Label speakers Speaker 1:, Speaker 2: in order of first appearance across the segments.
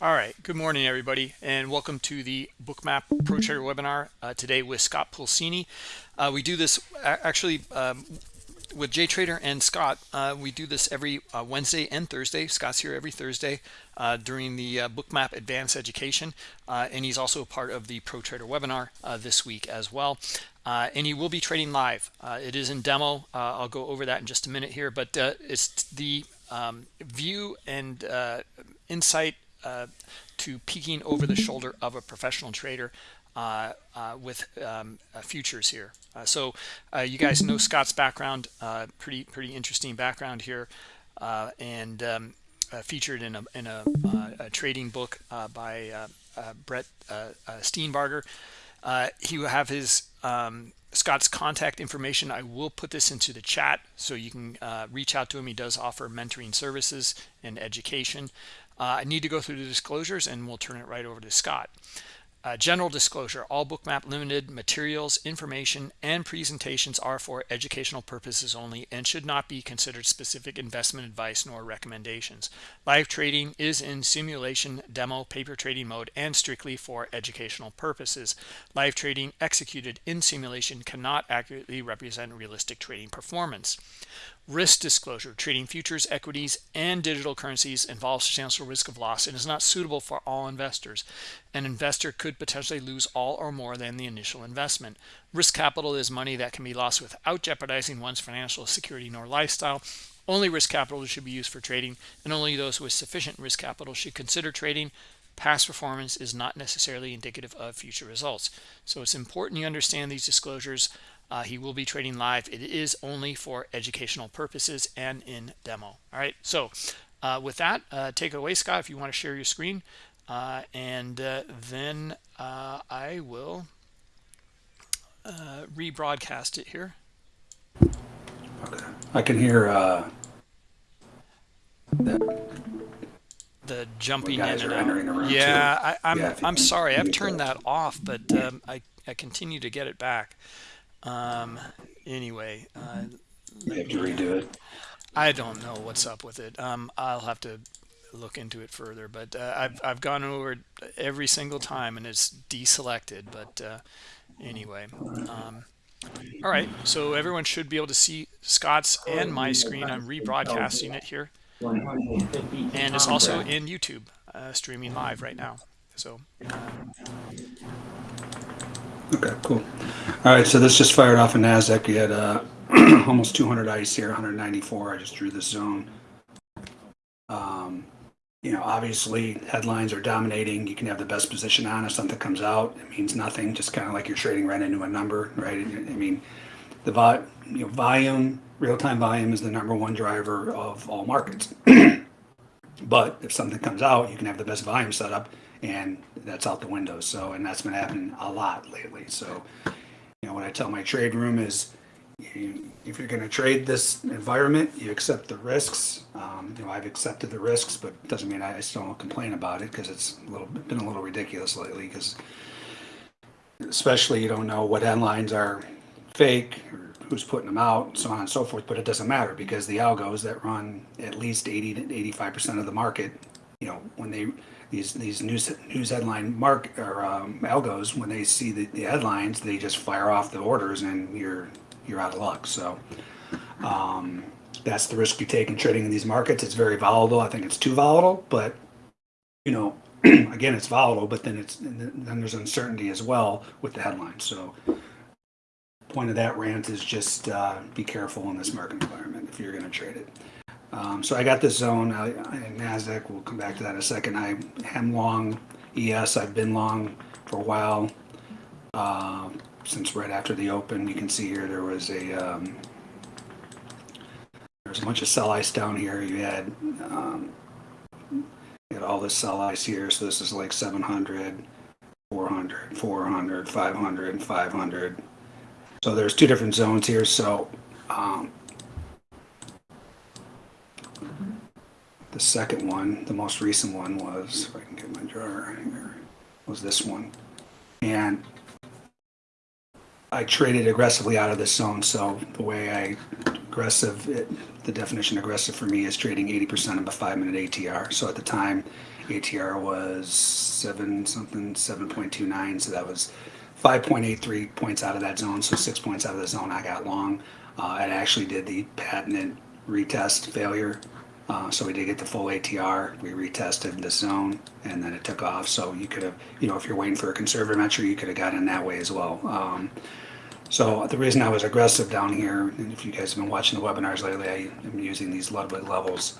Speaker 1: All right, good morning, everybody, and welcome to the Bookmap Pro Trader webinar uh, today with Scott Pulcini. Uh, we do this actually um, with JTrader and Scott. Uh, we do this every uh, Wednesday and Thursday. Scott's here every Thursday uh, during the uh, Bookmap Advanced Education, and he's also a part of the Pro Trader webinar this week as well. and he will be trading live. it is in demo. I'll go over that in just a minute here, but it's the um, view and insight uh, to peeking over the shoulder of a professional trader uh, uh, with um, uh, futures here. Uh, so uh, you guys know Scott's background, pretty pretty interesting background here, and um, featured in a in a, a trading book by Brett Steenbarger. he will have his um, Scott's contact information. I will put this into the chat so you can reach out to him. He does offer mentoring services and education. Uh, I need to go through the disclosures and we'll turn it right over to Scott. Uh, general disclosure, all Bookmap Limited materials, information, and presentations are for educational purposes only and should not be considered specific investment advice nor recommendations. Live trading is in simulation, demo, paper trading mode, and strictly for educational purposes. Live trading executed in simulation cannot accurately represent realistic trading performance. Risk disclosure, trading futures, equities, and digital currencies involves substantial risk of loss and is not suitable for all investors. An investor could potentially lose all or more than the initial investment. Risk capital is money that can be lost without jeopardizing one's financial security nor lifestyle. Only risk capital should be used for trading, and only those with sufficient risk capital should consider trading. Past performance is not necessarily indicative of future results. So it's important you understand these disclosures. Uh, he will be trading live. It is only for educational purposes and in demo. All right. So uh, with that, uh, take it away, Scott, if you want to share your screen. Uh, and uh, then uh, I will rebroadcast it here.
Speaker 2: Okay. I can hear
Speaker 1: that the jumping in and out. Yeah, I, am I'm, I'm sorry. I've turned that off, but um, I I continue to get it back. Um, anyway, uh,
Speaker 2: you have to redo it.
Speaker 1: I don't know what's up with it. Um, I'll have to look into it further, but uh, I've I've gone over it every single time and it's deselected. But uh, anyway, um, all right. So everyone should be able to see Scott's and my screen. I'm rebroadcasting it here, and it's also in YouTube, uh, streaming live right now. So. Um,
Speaker 2: Okay, cool. All right, so this just fired off a NASDAQ. You had uh, almost 200 ICE here, 194. I just drew this zone. Um, you know, obviously headlines are dominating. You can have the best position on if something comes out. It means nothing, just kind of like you're trading right into a number, right? I mean, the vo you know, volume, real-time volume is the number one driver of all markets. but if something comes out, you can have the best volume setup and that's out the window. So, and that's been happening a lot lately. So, you know, what I tell my trade room is, if you're going to trade this environment, you accept the risks. Um, you know, I've accepted the risks, but it doesn't mean I, I still don't complain about it because it's a little been a little ridiculous lately. Because especially you don't know what headlines are fake or who's putting them out, so on and so forth. But it doesn't matter because the algos that run at least 80 to 85 percent of the market, you know, when they these these news news headline mark or um, algos when they see the, the headlines they just fire off the orders and you're you're out of luck. So um, that's the risk you take in trading in these markets. It's very volatile. I think it's too volatile but you know again it's volatile but then it's then there's uncertainty as well with the headlines. So point of that rant is just uh, be careful in this market environment if you're going to trade it um, so I got this zone uh, NASDAQ. We'll come back to that in a second. I am long ES. I've been long for a while. Uh, since right after the open, you can see here there was a um, there's a bunch of sell ice down here. You had um, you had all this sell ice here. So this is like 700, 400, 400, 500, 500. So there's two different zones here. So um, The second one, the most recent one was, if I can get my drawer here, was this one. And I traded aggressively out of this zone. So the way I aggressive, it, the definition aggressive for me is trading 80% of a five minute ATR. So at the time, ATR was seven something, seven point two nine, so that was five point eight three points out of that zone, so six points out of the zone I got long. Uh, it actually did the patented retest failure, uh, so we did get the full ATR. We retested the zone, and then it took off. So you could have, you know, if you're waiting for a conservative entry, you could have got in that way as well. Um, so the reason I was aggressive down here, and if you guys have been watching the webinars lately, I am using these Ludwig levels.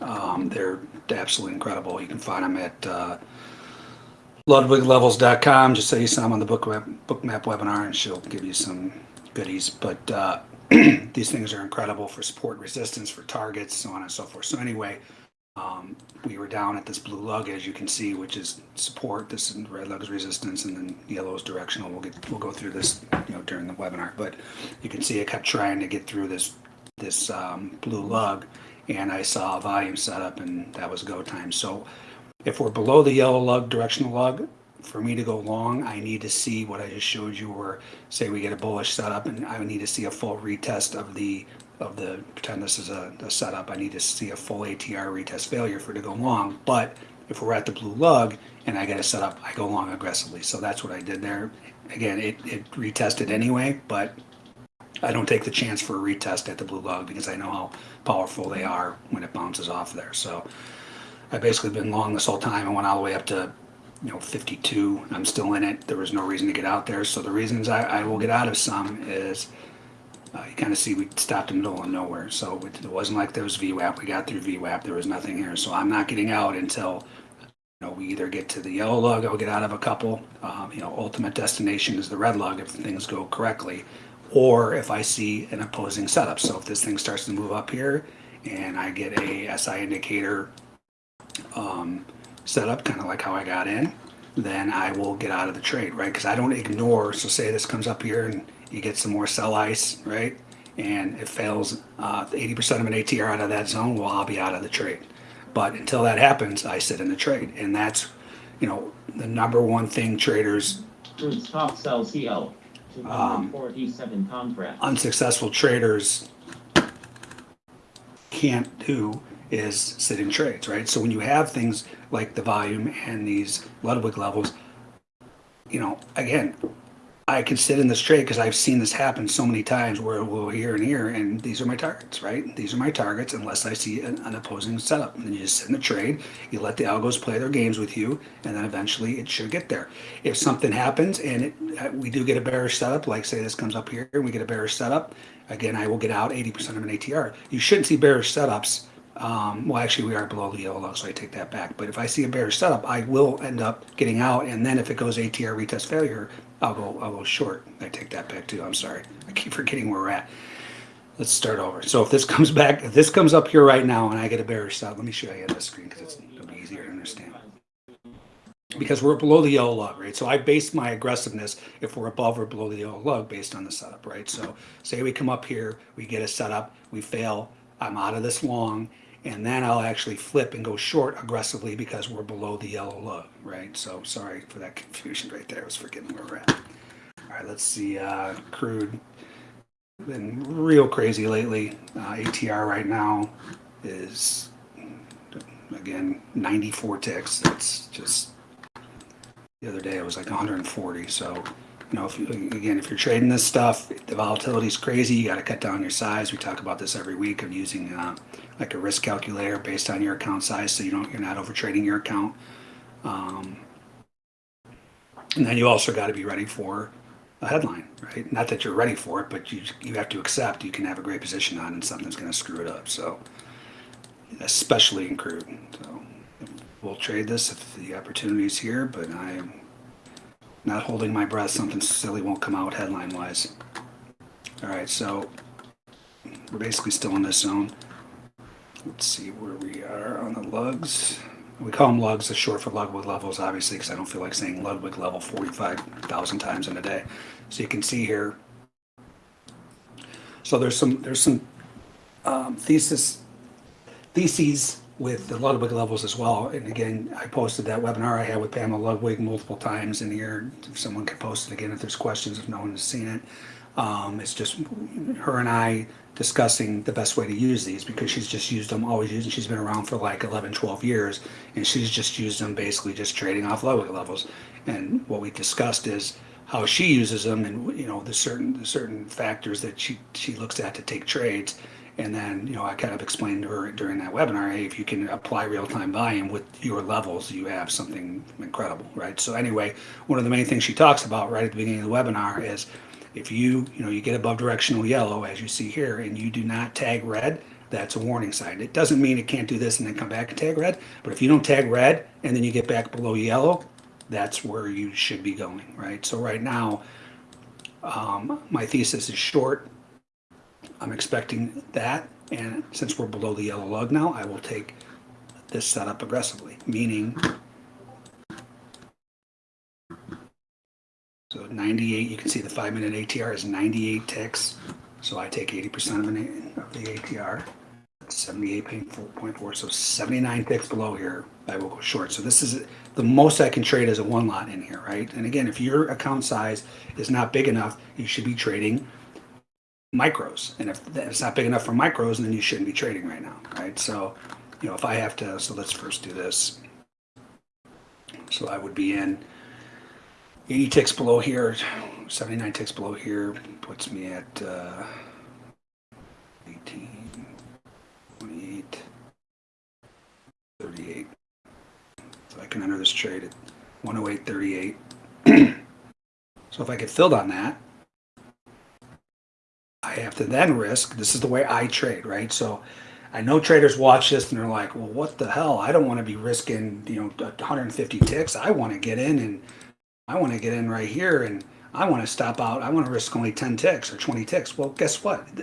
Speaker 2: Um, they're absolutely incredible. You can find them at uh, ludwiglevels.com. Just say you saw them on the book web, book map webinar, and she'll give you some goodies. But uh, these things are incredible for support resistance, for targets, so on and so forth. So anyway, um, we were down at this blue lug, as you can see, which is support. This is red lug is resistance, and then yellow is directional. We'll get we'll go through this, you know, during the webinar. But you can see I kept trying to get through this this um, blue lug, and I saw a volume setup, and that was go time. So if we're below the yellow lug, directional lug, for me to go long, I need to see what I just showed you, where say we get a bullish setup, and I need to see a full retest of the of the pretend this is a, a setup. I need to see a full ATR retest failure for it to go long. But if we're at the blue lug and I get a setup, I go long aggressively. So that's what I did there. Again, it, it retested anyway, but I don't take the chance for a retest at the blue lug because I know how powerful they are when it bounces off there. So I've basically been long this whole time. I went all the way up to you know 52. I'm still in it. There was no reason to get out there. So the reasons I, I will get out of some is uh, you kind of see we stopped in the middle of nowhere. So it, it wasn't like there was VWAP. We got through VWAP. There was nothing here. So I'm not getting out until you know we either get to the yellow lug. I'll get out of a couple. Um, you know, ultimate destination is the red lug if things go correctly, or if I see an opposing setup. So if this thing starts to move up here and I get a SI indicator um, setup, kind of like how I got in, then I will get out of the trade, right? Because I don't ignore. So say this comes up here and you get some more sell ice, right? And it fails uh, 80% of an ATR out of that zone, well, I'll be out of the trade. But until that happens, I sit in the trade. And that's, you know, the number one thing traders,
Speaker 3: stock sell CL, two hundred forty-seven contract.
Speaker 2: unsuccessful traders can't do is sit in trades, right? So when you have things like the volume and these Ludwig levels, you know, again, I can sit in this trade because I've seen this happen so many times where we'll here and here, and these are my targets, right? These are my targets unless I see an, an opposing setup. And then you just sit in the trade, you let the algos play their games with you, and then eventually it should get there. If something happens and it, uh, we do get a bearish setup, like say this comes up here and we get a bearish setup, again, I will get out 80% of an ATR. You shouldn't see bearish setups um, well, actually, we are below the yellow lug, so I take that back. But if I see a bearish setup, I will end up getting out, and then if it goes ATR retest failure, I'll go I'll go short. I take that back too. I'm sorry, I keep forgetting where we're at. Let's start over. So if this comes back, if this comes up here right now, and I get a bearish setup, let me show you on this screen because it'll be easier to understand. Because we're below the yellow lug, right? So I base my aggressiveness if we're above or below the yellow lug based on the setup, right? So say we come up here, we get a setup, we fail, I'm out of this long, and then I'll actually flip and go short aggressively because we're below the yellow lug, right? So sorry for that confusion right there. I was forgetting where we're at. All right, let's see. Uh, crude been real crazy lately. Uh, ATR right now is again 94 ticks. That's just the other day it was like 140. So you know, if you, again, if you're trading this stuff, the volatility is crazy. You got to cut down your size. We talk about this every week of using uh, like a risk calculator based on your account size, so you don't you're not over trading your account. Um, and then you also got to be ready for a headline, right? Not that you're ready for it, but you you have to accept you can have a great position on and something's going to screw it up. So, especially in crude. So, we'll trade this if the opportunity is here, but I am not holding my breath. Something silly won't come out headline wise. All right, so we're basically still in this zone. Let's see where we are on the lugs. We call them lugs, the short for Ludwig levels, obviously, because I don't feel like saying Ludwig level 45,000 times in a day. So you can see here. So there's some there's some um, thesis theses with the Ludwig levels as well. And again, I posted that webinar I had with Pamela Ludwig multiple times in here. If someone can post it again if there's questions, if no one has seen it. Um, it's just her and I discussing the best way to use these because she's just used them, always using. she's been around for like 11, 12 years, and she's just used them basically just trading off lower levels. And what we discussed is how she uses them and, you know, the certain, the certain factors that she, she looks at to take trades. And then, you know, I kind of explained to her during that webinar, hey, if you can apply real-time volume with your levels, you have something incredible, right? So anyway, one of the main things she talks about right at the beginning of the webinar is if you, you know, you get above directional yellow, as you see here, and you do not tag red, that's a warning sign. It doesn't mean it can't do this and then come back and tag red, but if you don't tag red and then you get back below yellow, that's where you should be going, right? So right now, um, my thesis is short. I'm expecting that, and since we're below the yellow lug now, I will take this setup aggressively, meaning So 98, you can see the five minute ATR is 98 ticks. So I take 80% of, the ATR, 78.4, so 79 ticks below here, I will go short. So this is the most I can trade as a one lot in here, right? And again, if your account size is not big enough, you should be trading micros. And if it's not big enough for micros, then you shouldn't be trading right now, right? So, you know, if I have to, so let's first do this. So I would be in 80 ticks below here, 79 ticks below here puts me at uh, 18, 28, 38. So I can enter this trade at 108.38. so if I get filled on that, I have to then risk, this is the way I trade, right? So I know traders watch this and they're like, well, what the hell? I don't want to be risking, you know, 150 ticks. I want to get in and I want to get in right here and I want to stop out. I want to risk only 10 ticks or 20 ticks. Well, guess what?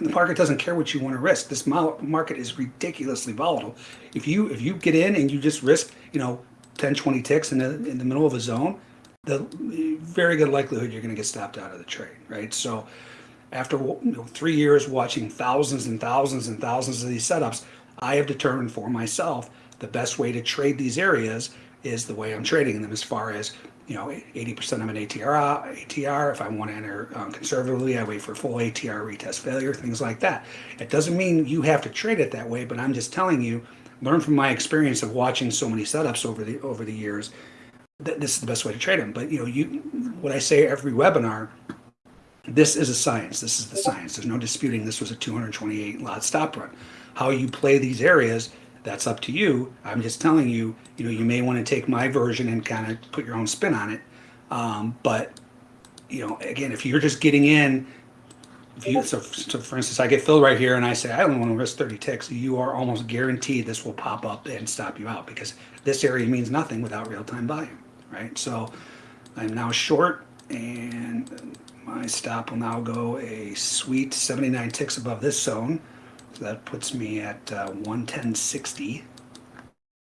Speaker 2: The market doesn't care what you want to risk. This market is ridiculously volatile. If you if you get in and you just risk, you know, 10, 20 ticks in the in the middle of a zone, the very good likelihood you're going to get stopped out of the trade, right? So after you know, three years watching thousands and thousands and thousands of these setups, I have determined for myself the best way to trade these areas is the way I'm trading them as far as you know, 80% of an ATR, ATR. If I want to enter um, conservatively, I wait for full ATR retest failure, things like that. It doesn't mean you have to trade it that way, but I'm just telling you, learn from my experience of watching so many setups over the over the years, that this is the best way to trade them. But you know, you what I say every webinar, this is a science. This is the science. There's no disputing this was a 228 lot stop run. How you play these areas that's up to you. I'm just telling you, you know, you may want to take my version and kind of put your own spin on it. Um, but, you know, again, if you're just getting in, you, so, so for instance, I get filled right here and I say, I only want to risk 30 ticks, you are almost guaranteed this will pop up and stop you out because this area means nothing without real-time volume, right? So I'm now short and my stop will now go a sweet 79 ticks above this zone. So that puts me at uh, 110.60,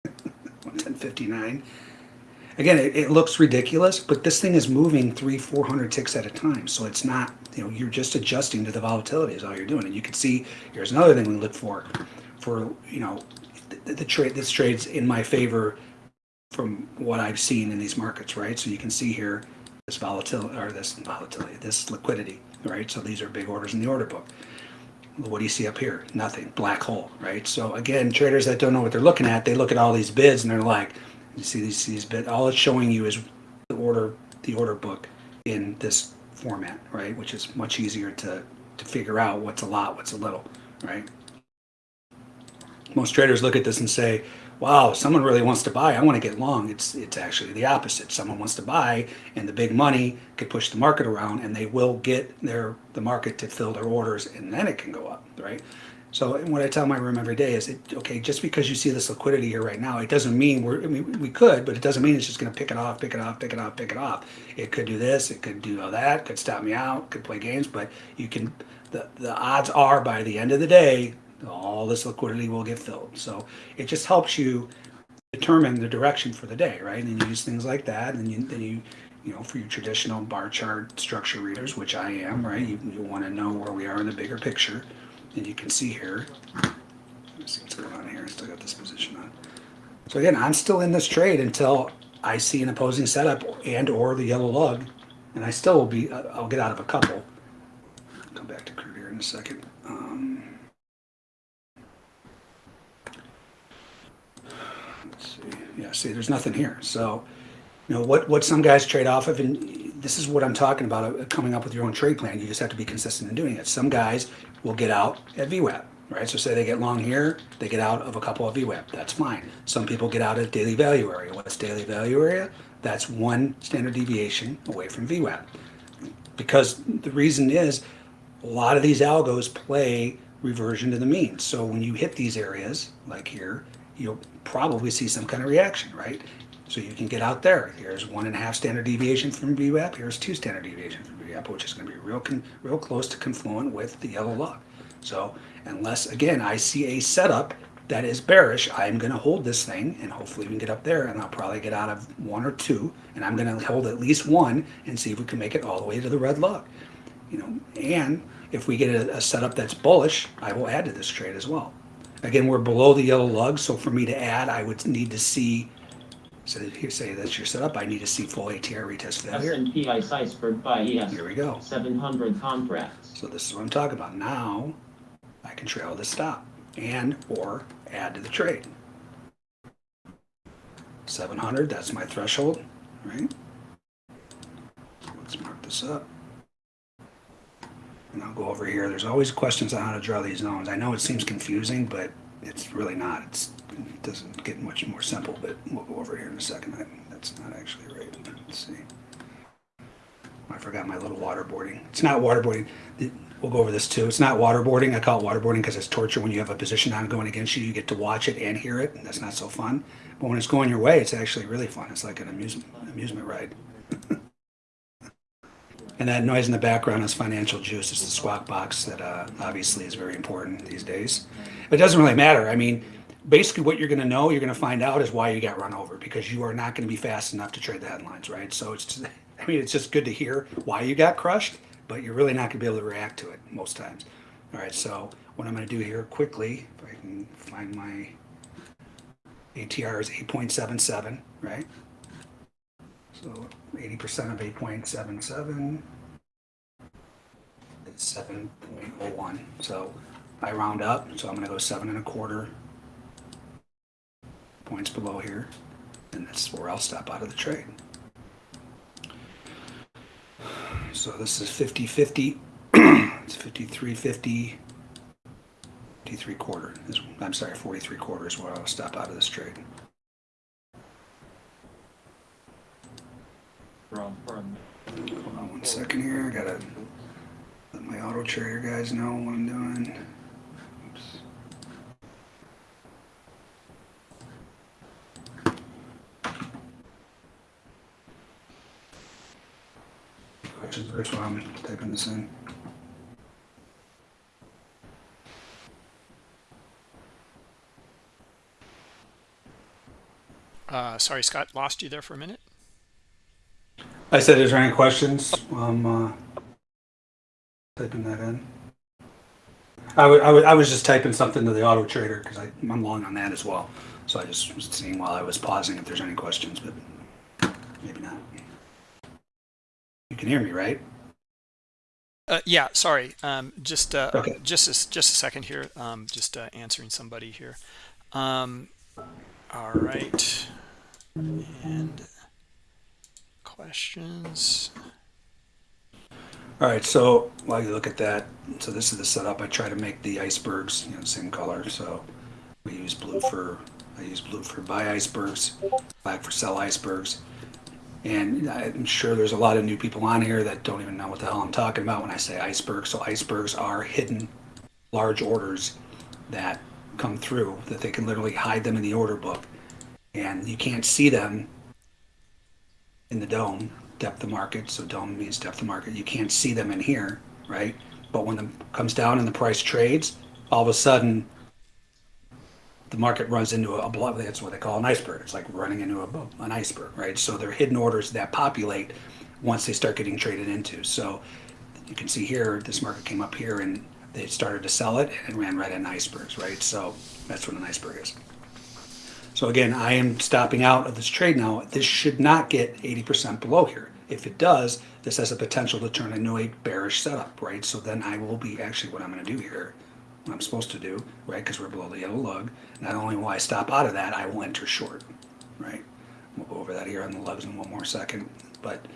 Speaker 2: 110.59. Again, it, it, looks ridiculous, but this thing is moving three, 400 ticks at a time. So it's not, you know, you're just adjusting to the volatility is all you're doing. And you can see, here's another thing we look for, for, you know, the, the trade, this trade's in my favor from what I've seen in these markets, right? So you can see here, this volatility, or this volatility, this liquidity, right? So these are big orders in the order book what do you see up here? Nothing, black hole, right? So again, traders that don't know what they're looking at, they look at all these bids and they're like, you see these these bids. All it's showing you is the order the order book in this format, right? Which is much easier to to figure out what's a lot, what's a little, right? Most traders look at this and say, wow, someone really wants to buy, I want to get long. It's it's actually the opposite. Someone wants to buy and the big money could push the market around and they will get their the market to fill their orders and then it can go up, right? So what I tell my room every day is, it, okay, just because you see this liquidity here right now, it doesn't mean we're, I mean, we could, but it doesn't mean it's just going to pick it off, pick it off, pick it off, pick it off. It could do this, it could do all that, could stop me out, could play games, but you can, the, the odds are by the end of the day, all this liquidity will get filled. So it just helps you determine the direction for the day, right? And you use things like that, and you, then you, you know, for your traditional bar chart structure readers, which I am, right? You, you want to know where we are in the bigger picture, and you can see here. Let's see what's going on here. I still got this position on. So again, I'm still in this trade until I see an opposing setup and or the yellow lug, and I still will be. Uh, I'll get out of a couple, come back to crude here in a second. Um, see. Yeah, see, there's nothing here. So, you know, what, what some guys trade off of, and this is what I'm talking about, uh, coming up with your own trade plan. You just have to be consistent in doing it. Some guys will get out at VWAP, right? So say they get long here, they get out of a couple of VWAP. That's fine. Some people get out at daily value area. What's daily value area? That's one standard deviation away from VWAP. Because the reason is, a lot of these algos play reversion to the mean. So when you hit these areas, like here, you'll probably see some kind of reaction, right? So you can get out there. Here's one and a half standard deviation from VWAP. Here's two standard deviation from VWAP, which is going to be real, real close to confluent with the yellow lug. So unless, again, I see a setup that is bearish, I'm going to hold this thing and hopefully we can get up there and I'll probably get out of one or two and I'm going to hold at least one and see if we can make it all the way to the red lug. You know, and if we get a, a setup that's bullish, I will add to this trade as well. Again, we're below the yellow lug, so for me to add, I would need to see, so here, say that's your setup, I need to see full ATR retest failure.
Speaker 3: S&P ICE iceberg buy ES
Speaker 2: Here we go.
Speaker 3: 700 contracts.
Speaker 2: So this is what I'm talking about. Now, I can trail the stop and or add to the trade. 700, that's my threshold, right? Let's mark this up. And I'll go over here. There's always questions on how to draw these zones. I know it seems confusing, but it's really not. It's, it doesn't get much more simple, but we'll go over here in a second. I, that's not actually right. Let's see. I forgot my little waterboarding. It's not waterboarding. We'll go over this too. It's not waterboarding. I call it waterboarding because it's torture. When you have a position on going against you, you get to watch it and hear it. And that's not so fun. But when it's going your way, it's actually really fun. It's like an amusement amusement ride. and that noise in the background is financial juice. It's the squawk box that uh, obviously is very important these days. It doesn't really matter. I mean, basically what you're going to know, you're going to find out is why you got run over because you are not going to be fast enough to trade the headlines, right? So it's, just, I mean, it's just good to hear why you got crushed, but you're really not going to be able to react to it most times. All right, so what I'm going to do here quickly, if I can find my ATR is 8.77, right? So 80% of 8.77 is 7.01. So I round up, so I'm going to go seven and a quarter points below here, and that's where I'll stop out of the trade. So this is 50 50. it's 53 50. 53 quarter is, I'm sorry, 43 quarter is where I'll stop out of this trade.
Speaker 3: From, from
Speaker 2: Hold on one second here. I gotta let my auto trader guys know what I'm doing. Oops. Questions first while I'm typing this in.
Speaker 1: Uh, sorry, Scott, lost you there for a minute.
Speaker 2: I said, is there any questions? I'm uh, typing that in. I wa- I wa- I was just typing something to the auto trader because I'm long on that as well. So I just was seeing while I was pausing if there's any questions, but maybe not. You can hear me, right?
Speaker 1: Uh, yeah, sorry. Um, just uh,
Speaker 2: Okay.
Speaker 1: just a, just a second here. Um, just uh, answering somebody here. Um, all right. And questions.
Speaker 2: All right, so while you look at that, so this is the setup. I try to make the icebergs, you know, same color. So we use blue for, I use blue for buy icebergs, black for sell icebergs. And I'm sure there's a lot of new people on here that don't even know what the hell I'm talking about when I say icebergs. So icebergs are hidden large orders that come through that they can literally hide them in the order book. And you can't see them in the DOM, depth of market. So DOM means depth of market. You can't see them in here, right? But when it comes down and the price trades, all of a sudden the market runs into a blob. That's what they call an iceberg. It's like running into a, an iceberg, right? So they're hidden orders that populate once they start getting traded into. So you can see here, this market came up here and they started to sell it and ran right into icebergs, right? So that's what an iceberg is. So again, I am stopping out of this trade now. This should not get eighty percent below here. If it does, this has a potential to turn into a bearish setup, right? So then I will be, actually what I'm gonna do here, what I'm supposed to do, right, because we're below the yellow lug, not only will I stop out of that, I will enter short, right? We'll go over that here on the lugs in one more second, but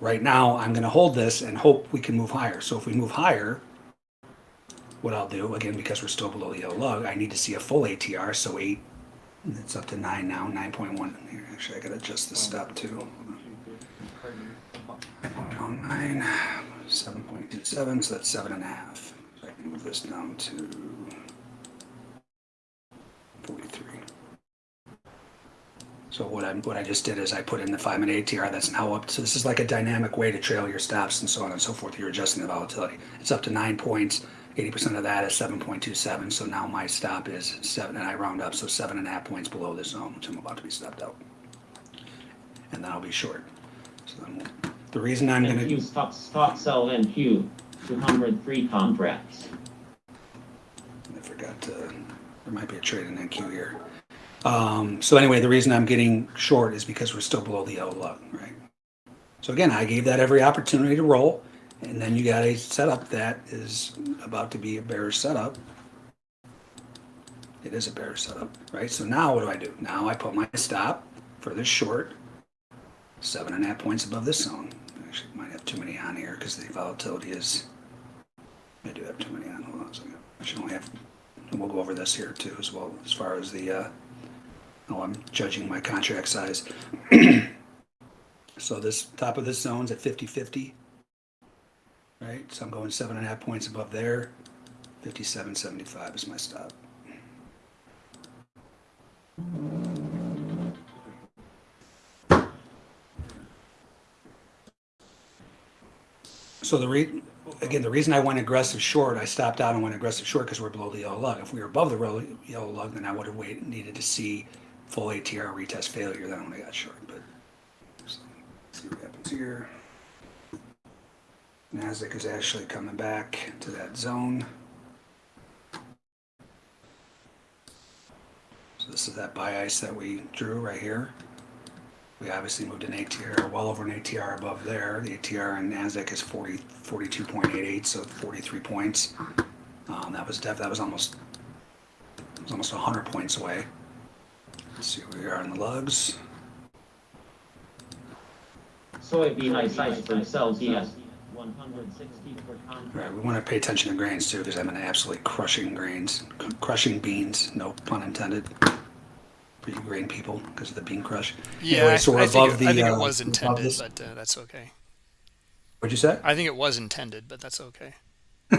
Speaker 2: right now, I'm gonna hold this and hope we can move higher. So if we move higher, what I'll do, again, because we're still below the yellow lug, I need to see a full ATR, so eight, it's up to nine now, nine point one. Actually, I gotta adjust the stop too. Point nine, seven point two seven, so that's seven and a half. So I can move this down to forty-three. So what I'm, what I just did is I put in the five minute ATR, that's now up, so this is like a dynamic way to trail your stops and so on and so forth, you're adjusting the volatility. It's up to nine points, eighty percent of that is seven point two seven, so now my stop is seven, and I round up, so seven and a half points below the zone, which I'm about to be stopped out. And then I'll be short. So then, we'll- the reason I'm gonna.
Speaker 3: NQ stop, stop sell NQ, two hundred three contracts.
Speaker 2: I forgot to, there might be a trade in NQ here. Um, so anyway, the reason I'm getting short is because we're still below the yellow lug, right? So again, I gave that every opportunity to roll, and then you got a setup that is about to be a bearish setup. It is a bearish setup, right? So now what do I do? Now I put my stop for this short, seven and a half points above this zone. Actually, might have too many on here because the volatility is I do have too many on. Hold on a second. I should only have, we'll go over this here too as well, as far as the, uh, oh, I'm judging my contract size. So this, top of this zone's at 50-50. Right, so I'm going seven and a half points above there. 57.75 is my stop. So the re, again, the reason I went aggressive short, I stopped out and went aggressive short because we're below the yellow lug. If we were above the yellow lug, then I would have waited, needed to see full ATR retest failure, then I would have got short, but. so, See what happens here. Nasdaq is actually coming back to that zone. So this is that buy ice that we drew right here. We obviously moved an ATR, well over an ATR above there. The ATR in Nasdaq is 40, 42.88, so 43 points. Um, that was def, that was almost, it was almost 100 points away. Let's see where we are in the lugs.
Speaker 3: Soybean ice ice for sell CS, one hundred sixty per.
Speaker 2: Right, we want to pay attention to grains too, because I'm in absolutely crushing grains, c- crushing beans, no pun intended. For you grain people, because of the bean crush.
Speaker 1: Yeah,
Speaker 2: Anyway,
Speaker 1: I,
Speaker 2: so we're
Speaker 1: I think,
Speaker 2: above
Speaker 1: it, I
Speaker 2: the,
Speaker 1: think it
Speaker 2: uh,
Speaker 1: was intended,
Speaker 2: this-
Speaker 1: but uh, that's okay.
Speaker 2: What'd you say?
Speaker 1: I think it was intended, but that's okay.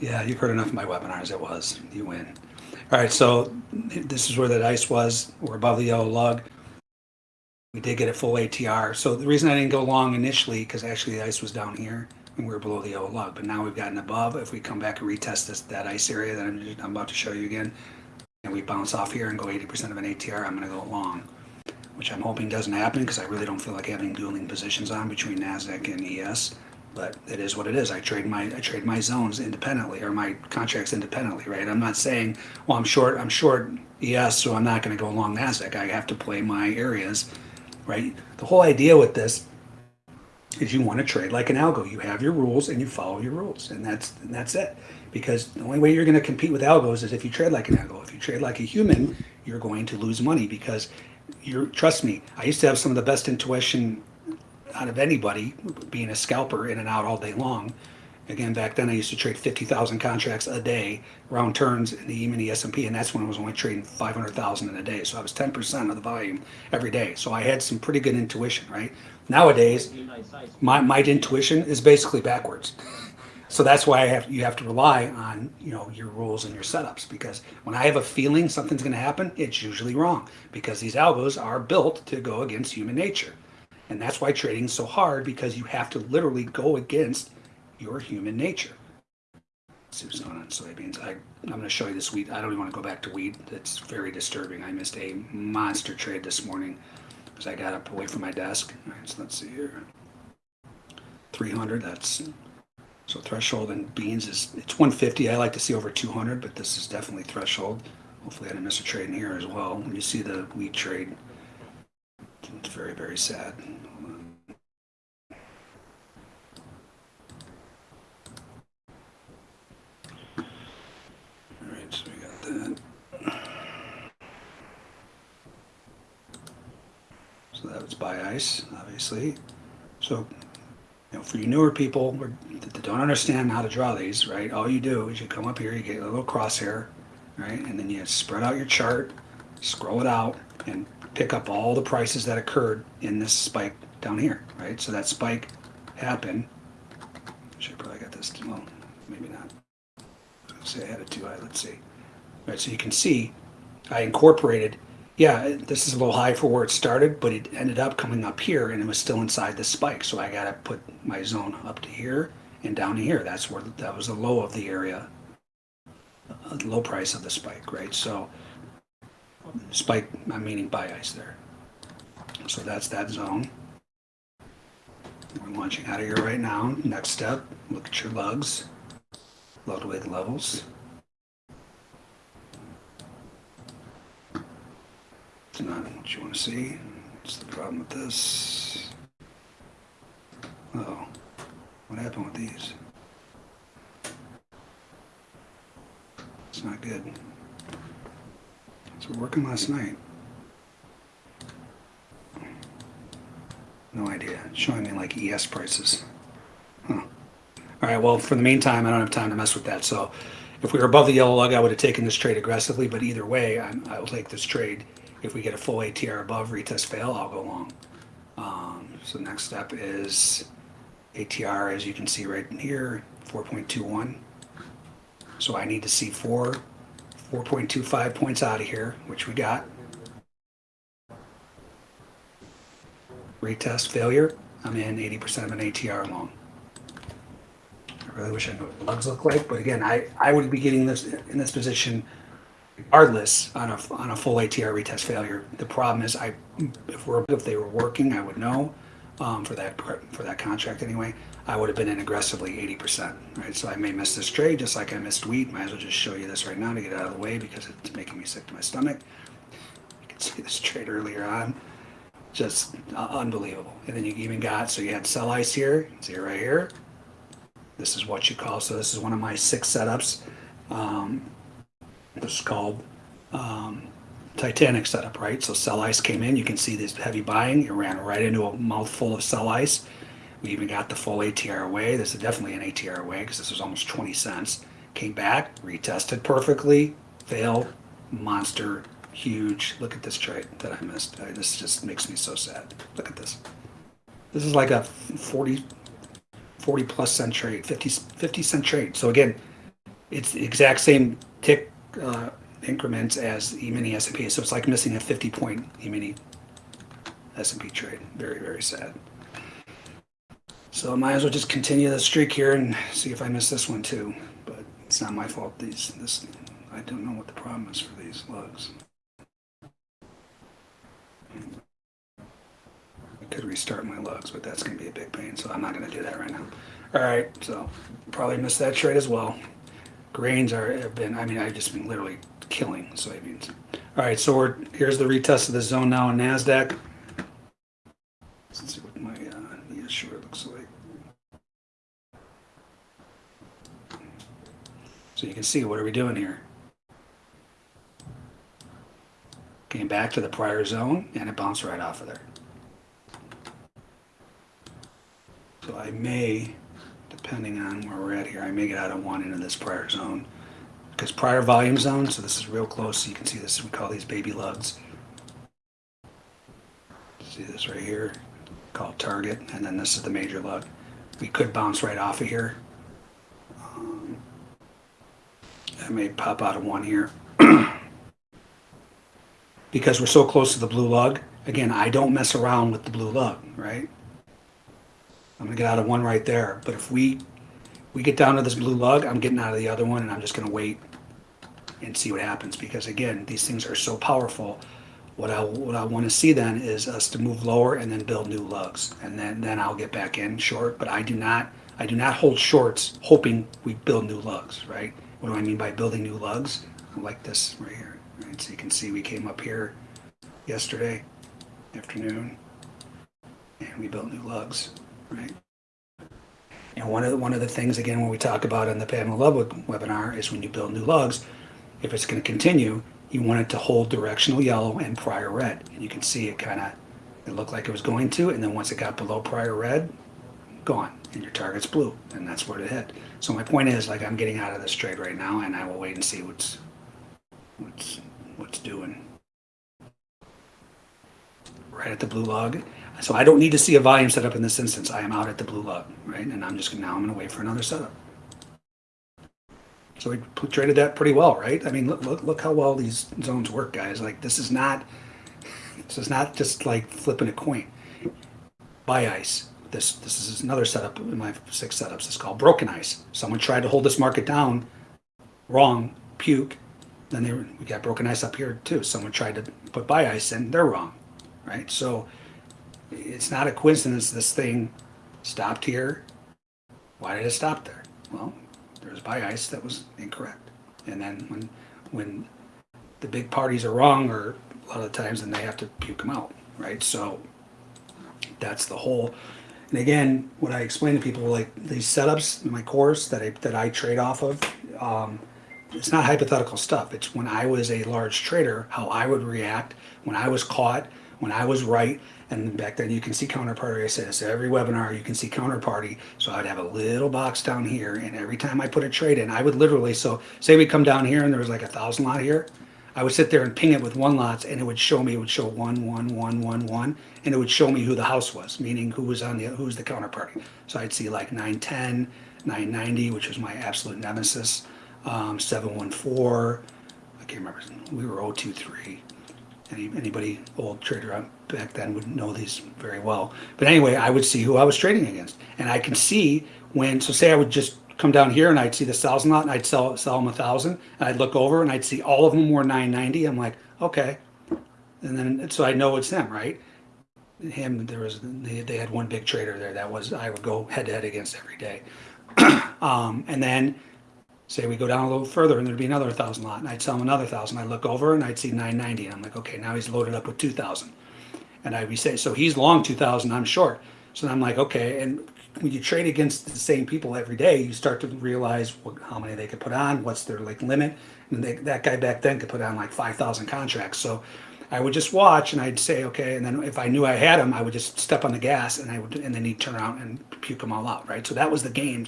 Speaker 2: Yeah, you've heard enough of my webinars. It was. You win. All right, so this is where that ice was. We're above the yellow lug. We did get a full ATR. So the reason I didn't go long initially, because actually the ice was down here and we were below the yellow lug. But now we've gotten above. If we come back and retest this that ice area that I'm, I'm about to show you again, and we bounce off here and go 80% of an ATR, I'm going to go long, which I'm hoping doesn't happen because I really don't feel like having dueling positions on between Nasdaq and ES. But it is what it is. I trade my I trade my zones independently or my contracts independently, right? I'm not saying, well, I'm short I'm short ES, so I'm not going to go long Nasdaq. I have to play my areas, right? The whole idea with this is you want to trade like an algo. You have your rules and you follow your rules, and that's and that's it. Because the only way you're going to compete with algos is if you trade like an algo. If you trade like a human, you're going to lose money because you're. Trust me, I used to have some of the best intuition out of anybody, being a scalper in and out all day long. Again, back then I used to trade fifty thousand contracts a day, round turns in the E-mini S&P, and that's when I was only trading five hundred thousand in a day. So I was ten percent of the volume every day. So I had some pretty good intuition, right? Nowadays,
Speaker 3: Soybean ice ice.
Speaker 2: my, my intuition is basically backwards. So that's why I have you have to rely on you know your rules and your setups because when I have a feeling something's going to happen, it's usually wrong because these algos are built to go against human nature, and that's why trading's so hard because you have to literally go against your human nature. Going on soybeans. I, I'm going to show you this wheat. I don't even want to go back to wheat. It's very disturbing. I missed a monster trade this morning because I got up away from my desk. All right, so let's see here. 300, that's so threshold in beans is it's 150. I like to see over 200, but this is definitely threshold. Hopefully I didn't miss a trade in here as well. When you see the wheat trade, it's very, very sad. All right, so that. Was buy ice, obviously. So, you know, for you newer people that don't understand how to draw these, right? All you do is you come up here, you get a little crosshair, right? And then you spread out your chart, scroll it out, and pick up all the prices that occurred in this spike down here, right? So that spike happened. Should probably got this, well, maybe not. Gonna say I had it too high, let's see. So you can see I incorporated, yeah, this is a little high for where it started, but it ended up coming up here and it was still inside the spike. So I gotta put my zone up to here and down to here. That's where, that was the low of the area, uh, low price of the spike, right? So spike, I'm meaning buy ice there. So that's that zone. We're launching out of here right now. Next step, look at your lugs, Ludwig levels. Not what you want to see. What's the problem with this? Oh, what happened with these? It's not good. So working last night. No idea. It's showing me like ES prices. Huh. All right. Well, for the meantime, I don't have time to mess with that. So, if we were above the yellow lug, I would have taken this trade aggressively. But either way, I'm, I will take this trade. If we get a full ATR above retest fail, I'll go long. Um, so next step is ATR, as you can see right in here, 4.21. So I need to see four, 4.25 points out of here, which we got. Retest failure, I'm in 80% of an ATR long. I really wish I knew what lugs look like, but again, I, I would be getting this in this position regardless on a, on a full ATR retest failure. The problem is I, if we're, if they were working, I would know, um, for that, for that contract anyway, I would have been in aggressively 80%, right? So I may miss this trade just like I missed wheat. Might as well just show you this right now to get out of the way because it's making me sick to my stomach. You can see this trade earlier on, just uh, unbelievable. And then you even got, so you had sell ice here, see right here. This is what you call, so this is one of my six setups. Um, this is called um, Titanic setup, right? So sell ice came in. You can see this heavy buying. It ran right into a mouthful of sell ice. We even got the full ATR away. This is definitely an ATR away because this was almost 20 cents. Came back, retested perfectly, failed, monster, huge. Look at this trade that I missed. This just makes me so sad. Look at this. This is like a 40, 40 plus cent trade, 50, 50 cent trade. So again, it's the exact same tick uh, increments as E-mini S&P. So it's like missing a 50 point E-mini S&P trade. Very, very sad. So I might as well just continue the streak here and see if I miss this one too. But it's not my fault. These, this, I don't know what the problem is for these lugs. I could restart my lugs, but that's going to be a big pain. So I'm not going to do that right now. All right, so probably missed that trade as well. Grains are have been. I mean, I've just been literally killing soybeans. All right, so we're here's the retest of the zone now in Nasdaq. Let's see what my uh, short looks like. So you can see what are we doing here? Came back to the prior zone and it bounced right off of there. So I may, depending on where we're at here, I may get out of one into this prior zone. Because prior volume zone, so this is real close, so you can see this, we call these baby lugs. See this right here, called target, and then this is the major lug. We could bounce right off of here. Um, I may pop out of one here. because we're so close to the blue lug, again, I don't mess around with the blue lug, right? I'm gonna get out of one right there. But if we we get down to this blue lug, I'm getting out of the other one and I'm just gonna wait and see what happens because again, these things are so powerful. What I what I want to see then is us to move lower and then build new lugs, and then then I'll get back in short. But I do not I do not hold shorts hoping we build new lugs, right? What do I mean by building new lugs? Like this right here, Right, so you can see we came up here yesterday afternoon and we built new lugs, right? And one of the, one of the things again when we talk about in the Pamela Ludwig webinar is when you build new lugs, if it's going to continue, you want it to hold directional yellow and prior red. And you can see it kind of it looked like it was going to, and then once it got below prior red, gone, and your target's blue, and that's where it hit. So my point is, like, I'm getting out of this trade right now, and I will wait and see what's what's what's doing. Right at the blue lug. So I don't need to see a volume setup in this instance. I am out at the blue log, right? And I'm just now I'm going to wait for another setup. So we traded that pretty well, right? I mean, look, look, look how well these zones work, guys. Like this is not, this is not just like flipping a coin. Buy ice. This this is another setup in my six setups. It's called broken ice. Someone tried to hold this market down, wrong, puke. Then they we got broken ice up here too. Someone tried to put buy ice in, they're wrong, right? So it's not a coincidence this thing stopped here. Why did it stop there? Well, there's buy ice that was incorrect. And then when when the big parties are wrong, or a lot of the times, then they have to puke them out, right? So that's the whole. And again, what I explain to people, like these setups in my course that I that I trade off of, um, it's not hypothetical stuff. It's when I was a large trader, how I would react when I was caught, when I was right. And back then you can see counterparty. I said this every webinar, you can see counterparty. So I'd have a little box down here. And every time I put a trade in, I would literally, so say we come down here and there was like a thousand lot here. I would sit there and ping it with one lots and it would show me, it would show one, one, one, one, one, and it would show me who the house was, meaning who was on the, who's the counterparty. So I'd see like 910, 990, which was my absolute nemesis, um, 714, I can't remember, we were 023. Any, anybody old trader out back then would know these very well. But anyway, I would see who I was trading against. And I can see when, so say I would just come down here and I'd see the thousand lot and I'd sell, sell them a thousand and I'd look over and I'd see all of them were 990. I'm like, okay. And then, so I know it's them, right? Him, there was, they, they had one big trader there that was, I would go head to head against every day. um, and then say we go down a little further and there'd be another thousand lot and I'd sell him another thousand. I'd look over and I'd see 990 and I'm like, okay, now he's loaded up with 2000. And be saying, so he's long 2000, I'm short. So I'm like, okay. And when you trade against the same people every day, you start to realize what, how many they could put on, what's their like limit. And they, that guy back then could put on like 5,000 contracts. So I would just watch and I'd say, okay. And then if I knew I had him, I would just step on the gas and I would, and then he'd turn around and puke them all out. Right. So that was the game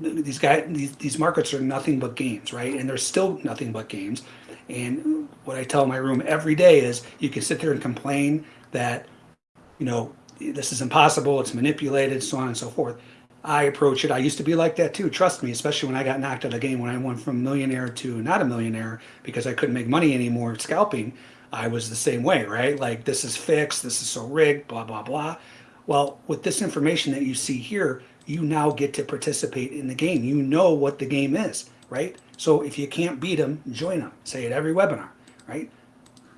Speaker 2: these guys these, these markets are nothing but games right and they're still nothing but games and what i tell my room every day is you can sit there and complain that you know this is impossible it's manipulated so on and so forth i approach it i used to be like that too trust me especially when i got knocked out of the game when i went from millionaire to not a millionaire because i couldn't make money anymore scalping i was the same way right like this is fixed this is so rigged blah blah blah well with this information that you see here you now get to participate in the game. You know what the game is, right? So if you can't beat them, join them. Say it every webinar, right?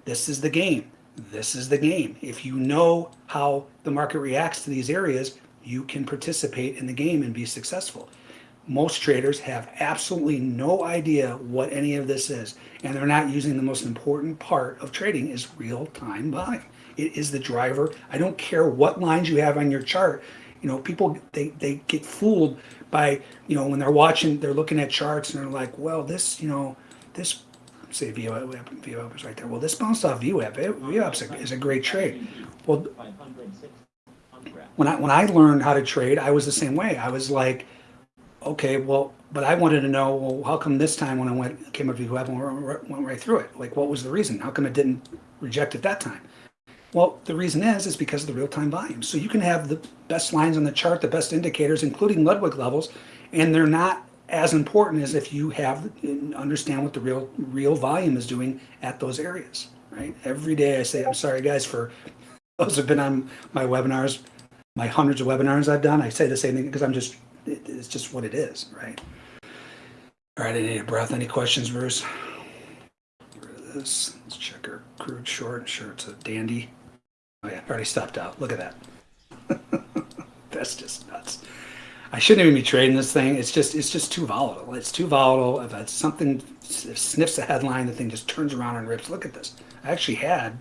Speaker 2: This is the game. This is the game. If you know how the market reacts to these areas, you can participate in the game and be successful. Most traders have absolutely no idea what any of this is, and they're not using the most important part of trading is real-time buying. It is the driver. I don't care what lines you have on your chart you know people they they get fooled by you know when they're watching they're looking at charts and they're like well this you know this say VWAP, VWAP is right there. Well this bounced off VWAP VWAP is a, is a great trade. Well when I when I learned how to trade I was the same way. I was like okay well but I wanted to know well how come this time when I went came up to VWAP and went right through it? Like what was the reason? How come it didn't reject at that time? Well, the reason is, is because of the real-time volume. So you can have the best lines on the chart, the best indicators, including Ludwig levels, and they're not as important as if you have understand what the real real volume is doing at those areas, right? Every day I say, I'm sorry guys for those who've been on my webinars, my hundreds of webinars I've done. I say the same thing because I'm just, it's just what it is, right? All right, I need a breath. Any questions, Bruce? This. Let's check our crude short. Sure, it's a dandy. Oh yeah, already stopped out. Look at that. That's just nuts. I shouldn't even be trading this thing. It's just it's just too volatile. It's too volatile. If something sniffs a headline, the thing just turns around and rips. Look at this. I actually had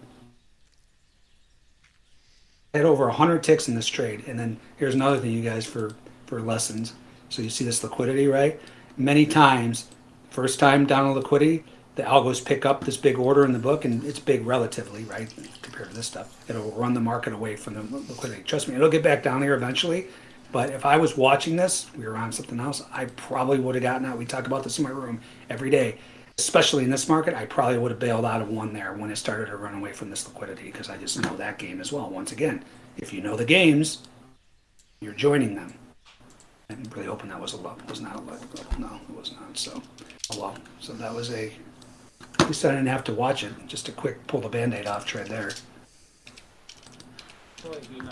Speaker 2: had over 100 ticks in this trade and then here's another thing you guys for for lessons so you see this liquidity right many times first time down in liquidity the algos pick up this big order in the book and it's big relatively right compared to this stuff it'll run the market away from the liquidity trust me it'll get back down here eventually but if i was watching this we were on something else i probably would have gotten out we talk about this in my room every day especially in this market, I probably would have bailed out of one there when it started to run away from this liquidity because I just know that game as well. Once again, if you know the games, you're joining them. I'm really hoping that was a low. Was not a low. No, it was not. So, oh well. So that was a. At least I didn't have to watch it. Just a quick pull the band-aid off trade there.
Speaker 3: Soybean high size for themselves, yes.
Speaker 2: Let's see what's on that soybeans.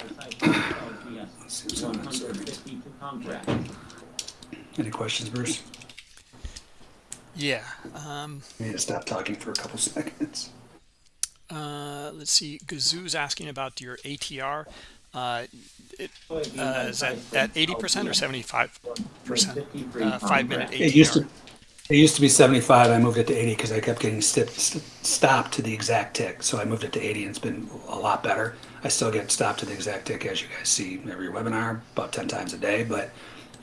Speaker 3: 152 contract.
Speaker 2: Any questions, Bruce?
Speaker 1: Yeah. Um,
Speaker 2: I need to stop talking for a couple seconds.
Speaker 1: uh, let's see. Gazoo's asking about your ATR. Uh, it, uh, is that at 80% or 75 percent? Uh, five minute
Speaker 3: contract.
Speaker 2: It used to. It used to be 75. I moved it to 80 because I kept getting st- st- stopped to the exact tick. So I moved it to 80, and it's been a lot better. I still get stopped to the exact tick, as you guys see every webinar, about 10 times a day, but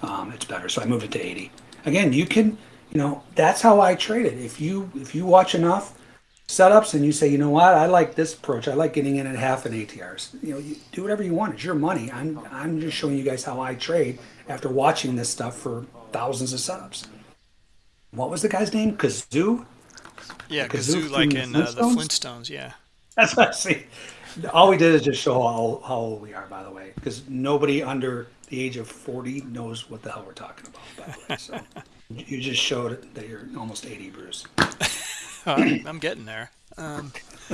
Speaker 2: um, it's better. So I moved it to 80. Again, you can, you know, that's how I trade it. If you if you watch enough setups and you say, you know what, I like this approach. I like getting in at half and ATRs. You know, you do whatever you want. It's your money. I'm I'm just showing you guys how I trade after watching this stuff for thousands of setups. What was the guy's name? Kazoo?
Speaker 1: Yeah,
Speaker 2: Kazoo
Speaker 1: Gazoo, like in uh, the
Speaker 2: Flintstones?
Speaker 1: Yeah.
Speaker 2: That's what I see. All we did is just show how, how old we are, by the way, because nobody under the age of 40 knows what the hell we're talking about, by the way. So you just showed that you're almost 80, Bruce.
Speaker 1: I'm getting there. Um,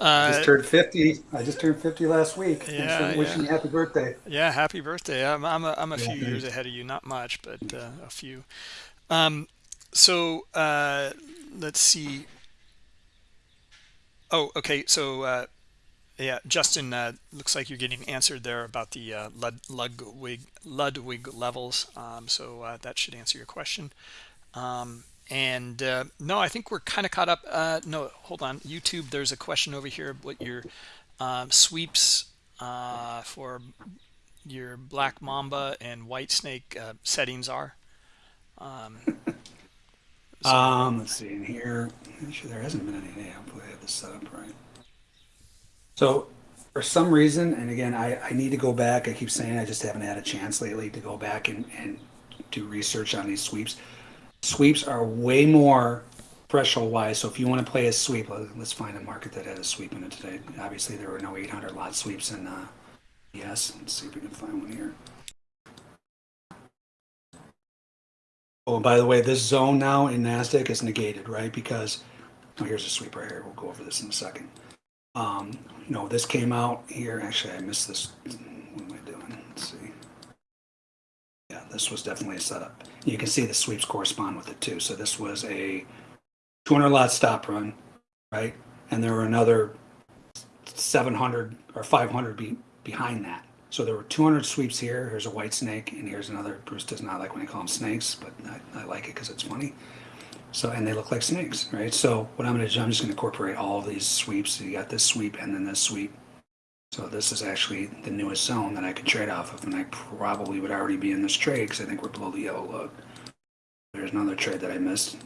Speaker 2: I
Speaker 1: uh,
Speaker 2: just turned 50. I just turned 50 last week.
Speaker 1: Yeah,
Speaker 2: wishing
Speaker 1: yeah.
Speaker 2: you happy birthday.
Speaker 1: yeah, happy birthday. I'm, I'm a, I'm a few
Speaker 2: Yeah,
Speaker 1: years ahead of you. Not much, but uh, a few. Um, so uh, let's see. Oh, okay. So uh, yeah, Justin, uh, looks like you're getting answered there about the uh, Lud- Ludwig Ludwig levels. Um, so uh, that should answer your question. Um, and uh, no, I think we're kind of caught up. Uh, no, hold on. YouTube, there's a question over here. What your um, sweeps for your black mamba and white snake settings are? Um,
Speaker 2: let's see in here. I'm sure there hasn't been any. Yeah, hopefully I have this set up right. So for some reason, and again, I, I need to go back. I keep saying I just haven't had a chance lately to go back and, and do research on these sweeps. Sweeps are way more threshold wise. So if you want to play a sweep, let- let's find a market that had a sweep in it today. Obviously, there were no 800 lot sweeps in uh, yes. Let's see if we can find one here. Oh, and by the way, this zone now in NASDAQ is negated, right? Because, oh, here's a sweep right here. We'll go over this in a second. Um, know, this came out here. Actually, I missed this. What am I doing? Let's see. Yeah, this was definitely a setup. You can see the sweeps correspond with it too. So this was a 200 lot stop run, right? And there were another 700 or 500 be, behind that. So there were 200 sweeps here. Here's a white snake, and here's another. Bruce does not like when I call them snakes, but I, I like it because it's funny. So and they look like snakes, right? So what I'm going to do, I'm just going to incorporate all of these sweeps. So you got this sweep and then this sweep. So this is actually the newest zone that I could trade off of, and I probably would already be in this trade because I think we're below the yellow lug. There's another trade that I missed,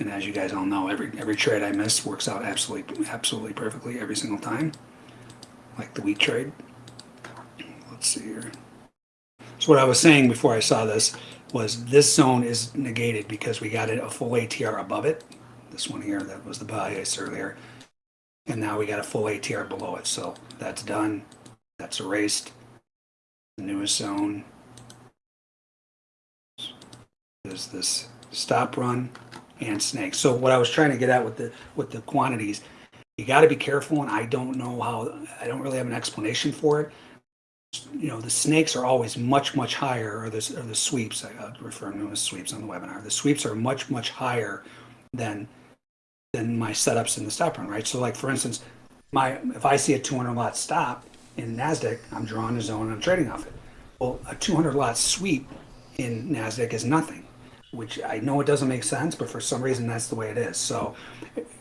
Speaker 2: and as you guys all know, every every trade I miss works out absolutely absolutely perfectly every single time, like the wheat trade. Let's see here. So what I was saying before I saw this was this zone is negated because we got a full ATR above it. This one here, that was the bias earlier. And now we got a full ATR below it. So that's done. That's erased. The newest zone is this stop run and snake. So what I was trying to get at with the with the quantities, you got to be careful. And I don't know how. I don't really have an explanation for it you know, the snakes are always much, much higher, or the, or the sweeps, I uh, refer to them as sweeps on the webinar. The sweeps are much, much higher than than my setups in the stop run, right? So, like for instance, my if I see a 200 lot stop in Nasdaq, I'm drawing a zone and I'm trading off it. Well, a 200 lot sweep in NASDAQ is nothing, which I know it doesn't make sense, but for some reason that's the way it is. So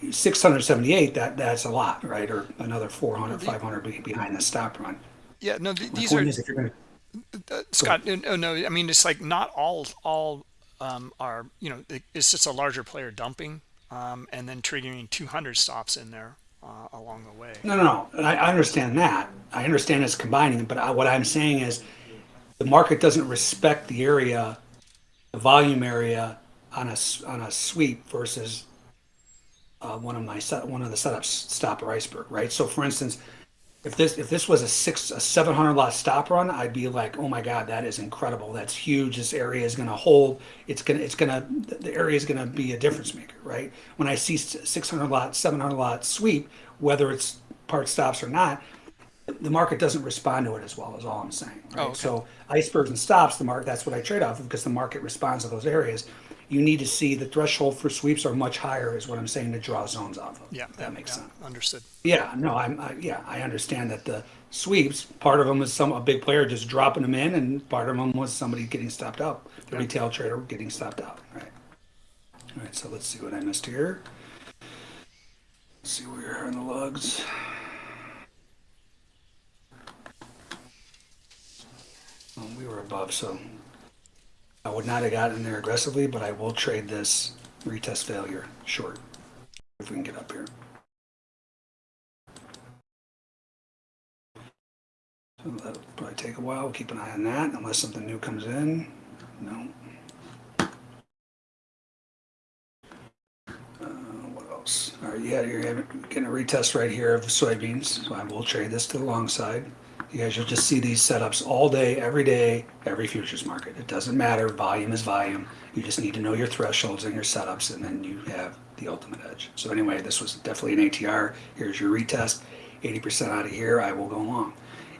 Speaker 2: 678, that, that's a lot, right? Or another 400, 500 behind the stop run.
Speaker 1: Yeah, no, th- these are
Speaker 2: point is if you're going to
Speaker 1: uh, Scott. No, no, I mean it's like not all all um, are you know it's just a larger player dumping um, and then triggering 200 stops in there uh, along the way.
Speaker 2: No, no, no. I, I understand that. I understand it's combining, but I, what I'm saying is the market doesn't respect the area, the volume area on a, on a sweep versus uh, one of my set, one of the setups stop or iceberg, right? So for instance, if this if this was a six a 700 lot stop run, I'd be like, oh my god, that is incredible. That's huge. This area is going to hold. It's gonna it's gonna the area is going to be a difference maker, right? When I see 600 lot 700 lot sweep, whether it's part stops or not, the market doesn't respond to it as well. Is all I'm saying. Right?
Speaker 1: Oh, okay.
Speaker 2: So icebergs and stops, the market that's what I trade off of because the market responds to those areas. You need to see the threshold for sweeps are much higher, is what I'm saying to draw zones off of.
Speaker 1: Yeah,
Speaker 2: that makes
Speaker 1: yeah,
Speaker 2: sense.
Speaker 1: Understood.
Speaker 2: Yeah, no, I'm, I, yeah, I understand that the sweeps, part of them was some, a big player just dropping them in and part of them was somebody getting stopped out. The
Speaker 1: Yeah.
Speaker 2: retail trader getting stopped out, right? All right, so let's see what I missed here. Let's see where we are on the lugs. Well, we were above, so I would not have gotten there aggressively, but I will trade this retest failure short if we can get up here. So that'll probably take a while. We'll keep an eye on that unless something new comes in. No. Uh, what else? All right, yeah, you're getting a retest right here of soybeans. So I will trade this to the long side. You guys will just see these setups all day, every day, every futures market. It doesn't matter. Volume is volume. You just need to know your thresholds and your setups, and then you have the ultimate edge. So anyway, this was definitely an ATR. Here's your retest. 80% out of here. I will go long.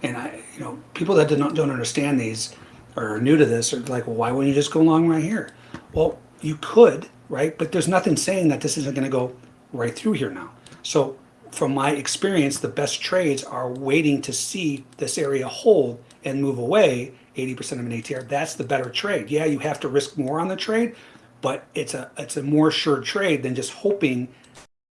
Speaker 2: And I, you know, people that don't, don't understand these or are new to this are like, well, why wouldn't you just go long right here? Well, you could, right? But there's nothing saying that this isn't going to go right through here now. So from my experience, the best trades are waiting to see this area hold and move away 80% of an ATR. That's the better trade. Yeah, you have to risk more on the trade, but it's a it's a more sure trade than just hoping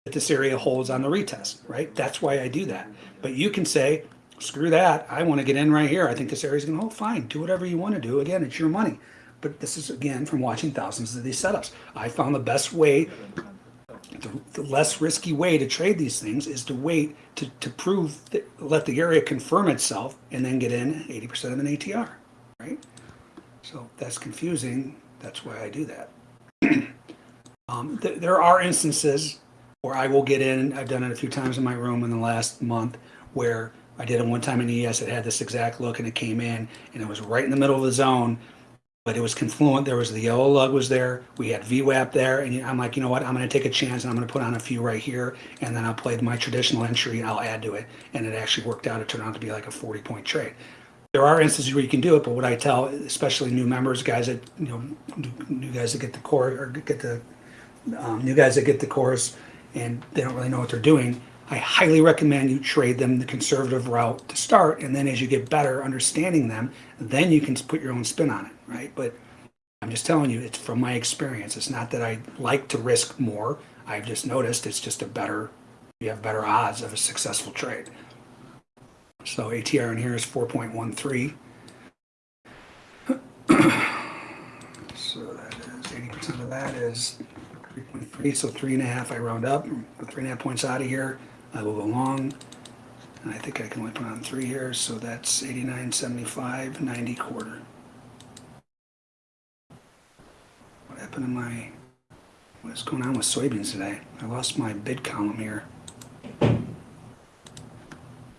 Speaker 2: that this area holds on the retest, right? That's why I do that. But you can say, screw that. I want to get in right here. I think this area is going to hold. Fine, do whatever you want to do. Again, it's your money. But this is again from watching thousands of these setups. I found the best way, the, the less risky way to trade these things is to wait to, to prove that, let the area confirm itself and then get in 80% of an ATR, right? So that's confusing. That's why I do that. Um, th- there are instances where I will get in. I've done it a few times in my room in the last month where I did it one time in ES. It had this exact look and it came in and it was right in the middle of the zone, but it was confluent. There was the yellow lug was there. We had VWAP there. And I'm like, you know what? I'm going to take a chance and I'm going to put on a few right here. And then I'll play my traditional entry and I'll add to it. And it actually worked out. It turned out to be like a 40 point trade. There are instances where you can do it, but what I tell, especially new members, guys that, you know, new- guys that get the core or get the um, new guys that get the course and they don't really know what they're doing, I highly recommend you trade them the conservative route to start. And then as you get better understanding them, then you can put your own spin on it, right? But I'm just telling you, it's from my experience. It's not that I like to risk more. I've just noticed it's just a better, you have better odds of a successful trade. So ATR in here is 4.13. So that is, 80% of that is 3.3, so three and a half, I round up, three and a half points out of here. I will go long. And I think I can only put on three here, so that's 89, 75, 90 quarter. What happened to my, what's going on with soybeans today? I lost my bid column here.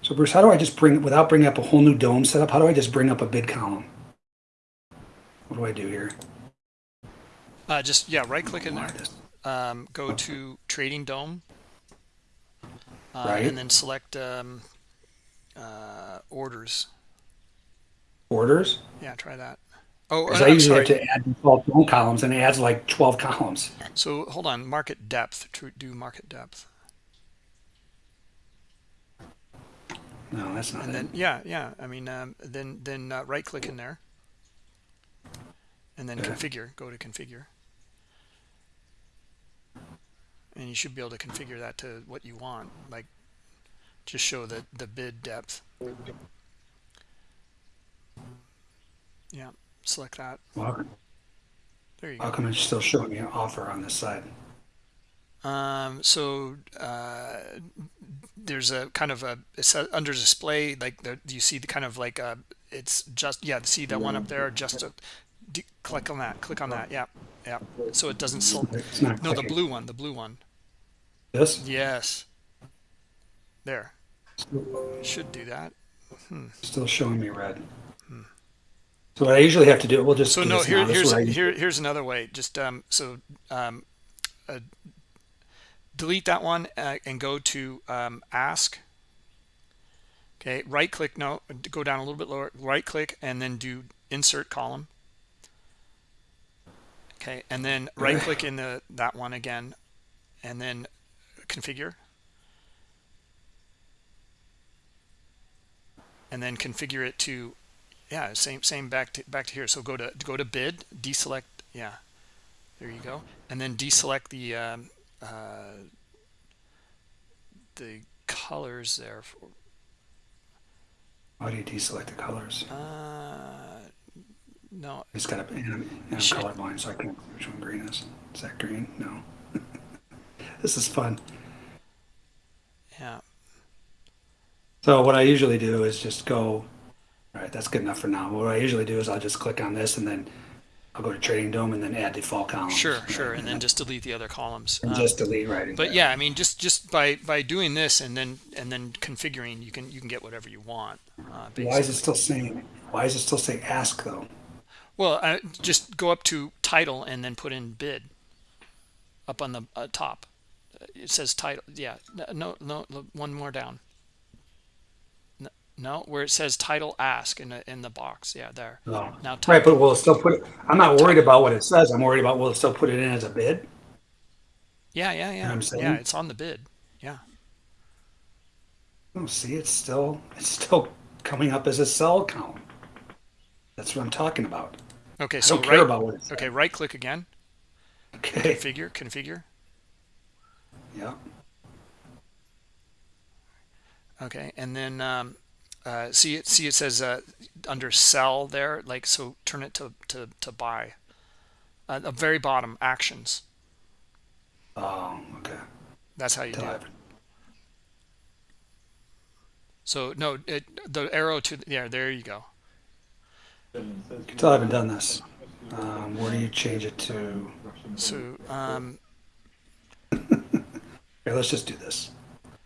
Speaker 2: So Bruce, how do I just bring, it without bringing up a whole new DOM setup, how do I just bring up a bid column? What do I do here?
Speaker 1: Uh, just yeah, right click in there. Um, go to Trading DOM, uh,
Speaker 2: Right.
Speaker 1: and then select um, uh, orders.
Speaker 2: Orders?
Speaker 1: Yeah, try that. Oh,
Speaker 2: Because I
Speaker 1: I'm
Speaker 2: usually
Speaker 1: sorry.
Speaker 2: have to add default DOM columns and it adds like 12 columns.
Speaker 1: So hold on, market depth. To do market depth.
Speaker 2: No, that's not
Speaker 1: and
Speaker 2: it.
Speaker 1: then yeah yeah i mean um, then then uh, right click in there and then
Speaker 2: Okay.
Speaker 1: configure go to configure and you should be able to configure that to what you want like just show the the bid depth yeah select that.
Speaker 2: Well,
Speaker 1: there you
Speaker 2: how
Speaker 1: go.
Speaker 2: come it's still showing me an offer on this side?
Speaker 1: um so uh there's a kind of a it's under display like the you see the kind of like uh it's just yeah see that one up there? Just a, d- click on that click on that yeah yeah. So it doesn't no the blue one the blue one.
Speaker 2: This?
Speaker 1: yes. There. Should do that.
Speaker 2: Still showing me red. So what I usually have to do, it we'll just
Speaker 1: so no here
Speaker 2: now. This is
Speaker 1: here's here here's another way. Just um so um uh, delete that one uh, and go to um ask. Okay right click no go down a little bit lower right click and then do insert column. Okay and then right. click in the that one again and then configure. And then configure it to yeah same same back to back to here so go to go to bid deselect yeah there you go and then deselect the um, uh, the colors there for,
Speaker 2: How do you deselect the colors?
Speaker 1: uh no
Speaker 2: It's got a, and I'm colorblind, so I can't which one green is. Is that green? No. this is fun.
Speaker 1: yeah
Speaker 2: So what I usually do is just go, all right, that's good enough for now. What I usually do is I'll just click on this and then I'll go to Trading DOM and then add default columns.
Speaker 1: sure sure and then just delete the other columns Um,
Speaker 2: just delete right.
Speaker 1: but yeah i mean just just by by doing this and then and then configuring you can you can get whatever you want uh,
Speaker 2: Why is it still saying, why is it still saying ask though?
Speaker 1: well uh, just go up to title and then put in bid up on the uh, top it says title yeah no no no one more down no, where it says title ask in the in the box yeah there
Speaker 2: No.
Speaker 1: now
Speaker 2: Right,
Speaker 1: title
Speaker 2: but we'll still put it, I'm not worried about what it says. I'm worried about will it still put it in as a bid?
Speaker 1: yeah yeah yeah
Speaker 2: I'm saying?
Speaker 1: yeah it's on the bid yeah
Speaker 2: Oh, see, it's still, it's still coming up as a sell column. That's what I'm talking about.
Speaker 1: okay
Speaker 2: I
Speaker 1: so
Speaker 2: don't care
Speaker 1: right
Speaker 2: about what it says.
Speaker 1: okay right click again
Speaker 2: Okay.
Speaker 1: configure configure
Speaker 2: Yeah.
Speaker 1: okay and then um uh see it see it says uh under sell there like so turn it to to to buy uh, the very bottom actions
Speaker 2: Oh, okay.
Speaker 1: that's how you do it so no it, the arrow to yeah there you go
Speaker 2: Until I haven't done this. Um, where do you change it to?
Speaker 1: so um
Speaker 2: Here, let's just do this.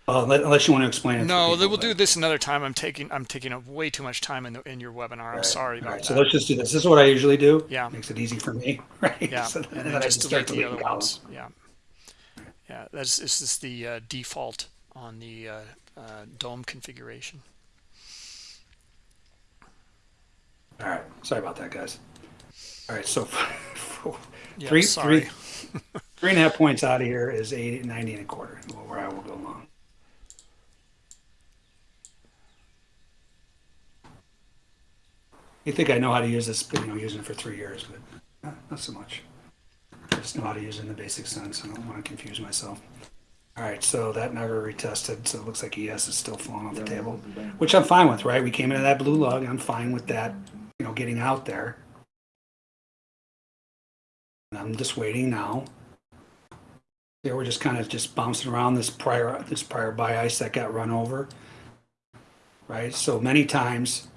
Speaker 2: Uh, unless you want to explain it.
Speaker 1: no
Speaker 2: people,
Speaker 1: they will
Speaker 2: but-
Speaker 1: do this another time i'm taking i'm taking up way too much time in the in your webinar i'm
Speaker 2: Right,
Speaker 1: sorry
Speaker 2: all
Speaker 1: about
Speaker 2: right,
Speaker 1: that
Speaker 2: So let's just do this. This is what I usually do.
Speaker 1: Yeah.
Speaker 2: Makes it easy for me, right?
Speaker 1: yeah
Speaker 2: So
Speaker 1: and
Speaker 2: then
Speaker 1: then
Speaker 2: I
Speaker 1: just
Speaker 2: start
Speaker 1: delete the other ones yeah yeah that's this is the uh, default on the uh, uh, DOM configuration
Speaker 2: All right. Sorry about that, guys. All right. So
Speaker 1: yeah
Speaker 2: three, three, three and a half points out of here is 80, 90 and a quarter, where I will go long. You think I know how to use this, but you know, using it for three years, but not, so much. I just know how to use it in the basic sense. I don't want to confuse myself. All right, so that never retested, so it looks like ES is still falling off the table, which I'm fine with, right? We came into that blue lug. I'm fine with that, you know, getting out there. And I'm just waiting now. We're just kind of just bouncing around this prior this prior buy ice that got run over. Right? So many times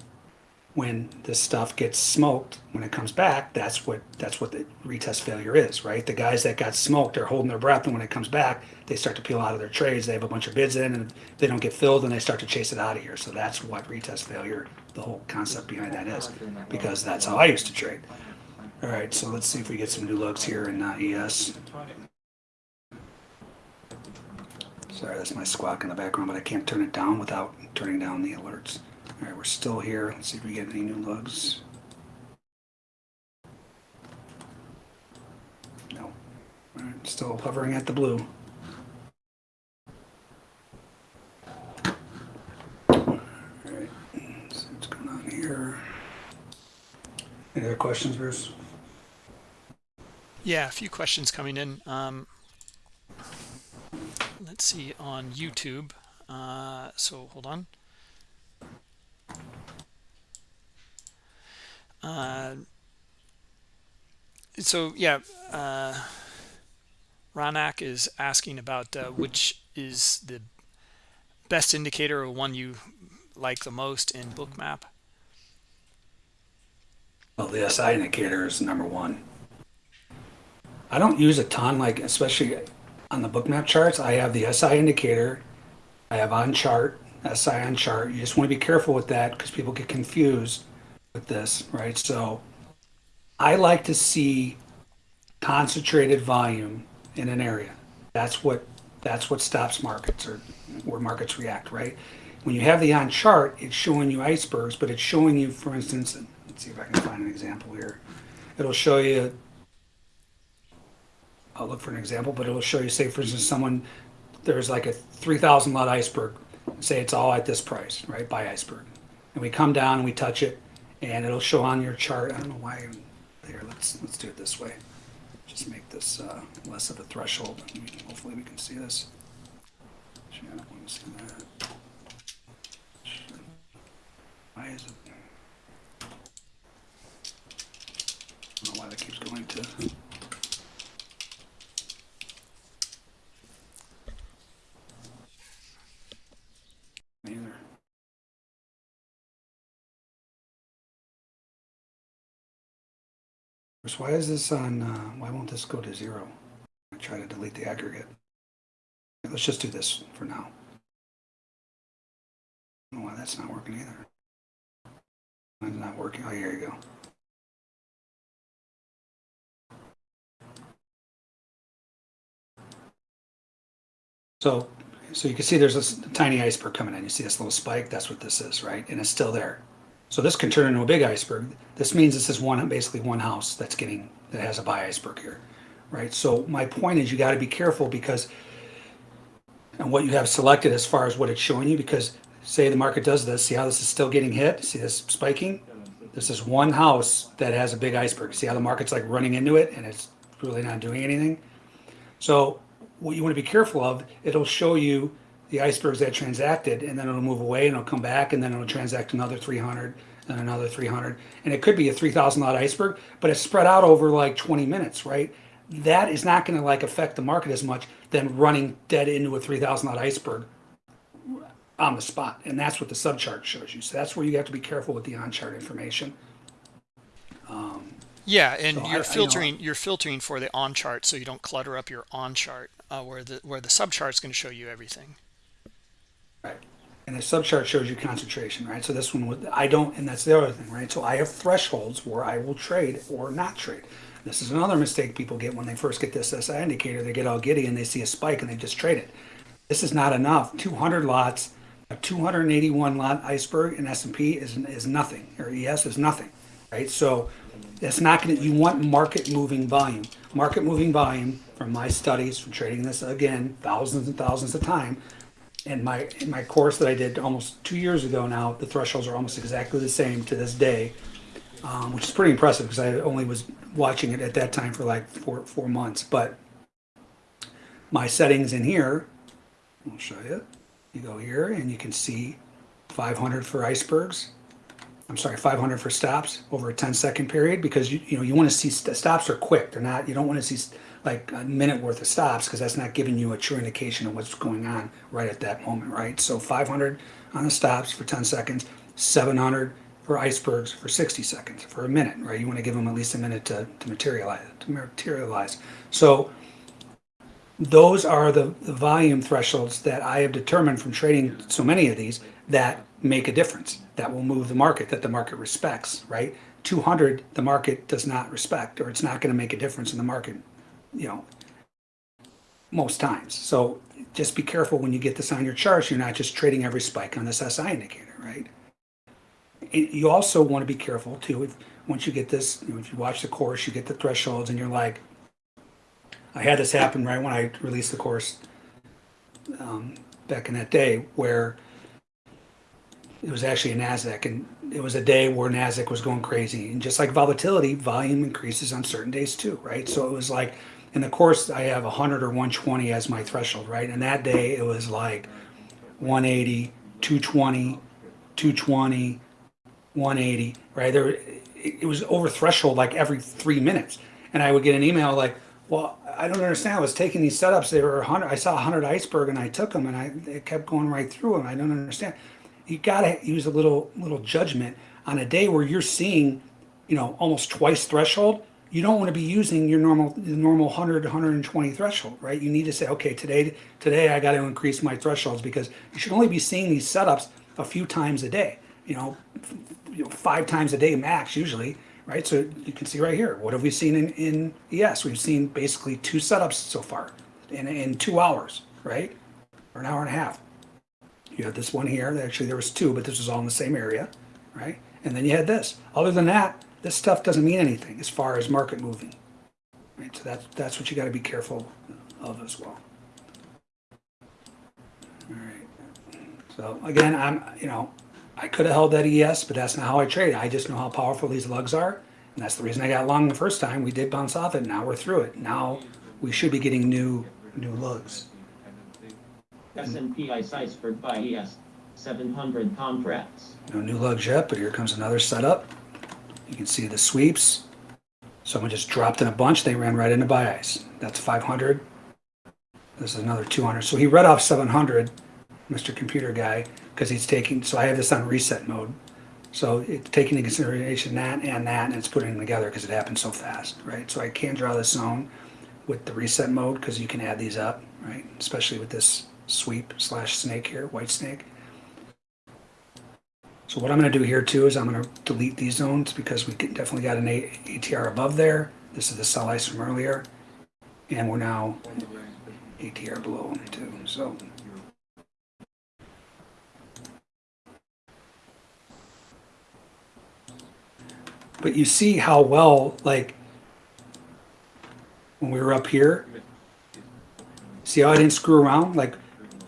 Speaker 2: when this stuff gets smoked, when it comes back, that's what that's what the retest failure is, right? The guys that got smoked are holding their breath and when it comes back, they start to peel out of their trades. They have a bunch of bids in and they don't get filled and they start to chase it out of here. So that's what retest failure, the whole concept behind that is. Because that's how I used to trade. All right, so let's see if we get some new looks here in uh, ES. Sorry, that's my squawk in the background, but I can't turn it down without turning down the alerts. All right, we're still here. Let's see if we get any new lugs. No. All right, still hovering at the blue. All right, what's going on here. Any other questions, Bruce?
Speaker 1: Yeah, a few questions coming in. Um, let's see on YouTube. Uh, so hold on. Uh, so yeah, uh, Ranak is asking about uh, which is the best indicator or one you like the most in Bookmap.
Speaker 2: Well, the SI indicator is number one. I don't use a ton, like especially on the bookmap charts. I have the SI indicator. I have on chart, SI on chart. You just want to be careful with that because people get confused with this, right? So I like to see concentrated volume in an area. That's what that's what stops markets or where markets react, right? When you have the on chart, it's showing you icebergs, but it's showing you, for instance, let's see if I can find an example here. It'll show you I'll look for an example, but it'll show you, say, for instance, someone, there's like a 3,000 lot iceberg, say it's all at this price, right, by iceberg. And we come down and we touch it, and it'll show on your chart, I don't know why, I'm- let's, let's do it this way. Just make this uh, less of a threshold, hopefully we can see this. Actually, I don't want to see that. Why is it? I don't know why that keeps going to. Why is this on, uh, why won't this go to zero? I try to delete the aggregate. Let's just do this for now. I why that's not working either. It's not working. Oh, here you go. So, so you can see there's this tiny iceberg coming in. You see this little spike? That's what this is, right? And it's still there. So this can turn into a big iceberg. This means this is one, basically one house that's getting, that has a buy iceberg here, right? So my point is you got to be careful because, and what you have selected as far as what it's showing you, because say the market does this, see how this is still getting hit? See this spiking? This is one house that has a big iceberg. See how the market's like running into it and it's really not doing anything? So what you want to be careful of, it'll show you the icebergs that transacted and then it'll move away and it'll come back and then it'll transact another 300 and another 300 and it could be a 3000 lot iceberg but it's spread out over like 20 minutes right? That is not going to like affect the market as much than running dead into a 3000 lot iceberg on the spot. And that's what the subchart shows you. So that's where you have to be careful with the on chart information
Speaker 1: Yeah, and
Speaker 2: So I- I, you
Speaker 1: you're
Speaker 2: know-
Speaker 1: filtering you're filtering for the on chart so you don't clutter up your on chart uh, where the where the sub chart's going to show you everything.
Speaker 2: And the subchart shows you concentration, right? So this one would, I don't, and that's the other thing, right? So I have thresholds where I will trade or not trade. This is another mistake people get when they first get this SI indicator. They get all giddy and they see a spike and they just trade it. This is not enough. 200 lots, a 281 lot iceberg in S&P is, is nothing, or ES is nothing, right? So it's not going to, you want market moving volume. Market moving volume from my studies, from trading this again, thousands and thousands of time, in my in my course that I did almost two years ago now, the thresholds are almost exactly the same to this day, um, which is pretty impressive because I only was watching it at that time for like four four months. But my settings in here, I'll show you. You go here and you can see 500 for icebergs. I'm sorry, 500 for stops over a 10 second period because you you know you want to see st- stops are quick. They're not. You don't want to see like a minute worth of stops because that's not giving you a true indication of what's going on right at that moment, right? So 500 on the stops for 10 seconds, 700 for icebergs for 60 seconds for a minute, right? You want to give them at least a minute to, to materialize to materialize. So those are the, the volume thresholds that I have determined from trading so many of these that make a difference, that will move the market, that the market respects, right? 200, the market does not respect, or it's not going to make a difference in the market, you know, most times. So just be careful when you get this on your charts, you're not just trading every spike on this SI indicator, right? And you also want to be careful too, if, once you get this, you know, if you watch the course, you get the thresholds and you're like, I had this happen right when I released the course um, back in that day where it was actually a Nasdaq, and it was a day where Nasdaq was going crazy. And just like volatility, volume increases on certain days too, right? So it was like, in the course, I have 100 or 120 as my threshold, right? And that day it was like 180, 220, 220, 180, right? There, it, was over threshold like every three minutes, and I would get an email like, "Well, I don't understand. I was taking these setups. They were 100. I saw 100 iceberg, and I took them, and I it kept going right through them. I don't understand." You gotta use a little little judgment on a day where you're seeing, you know, almost twice threshold. You don't want to be using your normal normal 100 120 threshold, right? You need to say, okay, today today I got to increase my thresholds because you should only be seeing these setups a few times a day. You know, you know, five times a day max usually, right? So you can see right here, what have we seen in, in ES? We've seen basically two setups so far in, in two hours, right? Or an hour and a half. You had this one here, actually there was two, but this was all in the same area, right? And then you had this. Other than that, this stuff doesn't mean anything as far as market moving. Right, so that's, that's what you gotta be careful of as well. All right. So again, I'm, you know, I could have held that ES, but that's not how I trade. I just know how powerful these lugs are. And that's the reason I got long the first time. We did bounce off it. Now we're through it. Now we should be getting new, new lugs.
Speaker 3: S&P ICE iceberg by ES, 700 contracts.
Speaker 2: No new lugs yet, but here comes another setup. You can see the sweeps. Someone just dropped in a bunch. They ran right into buy ice. That's 500. This is another 200. So he read off 700, Mr. Computer Guy, because he's taking, so I have this on reset mode. So it's taking into consideration that and that, and it's putting them together because it happened so fast, right? So I can't draw this zone with the reset mode because you can add these up, right? Especially with this sweep slash snake here, white snake. So what I'm going to do here too is I'm going to delete these zones because we definitely got an ATR above there. This is the sell ice from earlier. And we're now ATR below them too, so. But you see how well, like, when we were up here, see how I didn't screw around? Like,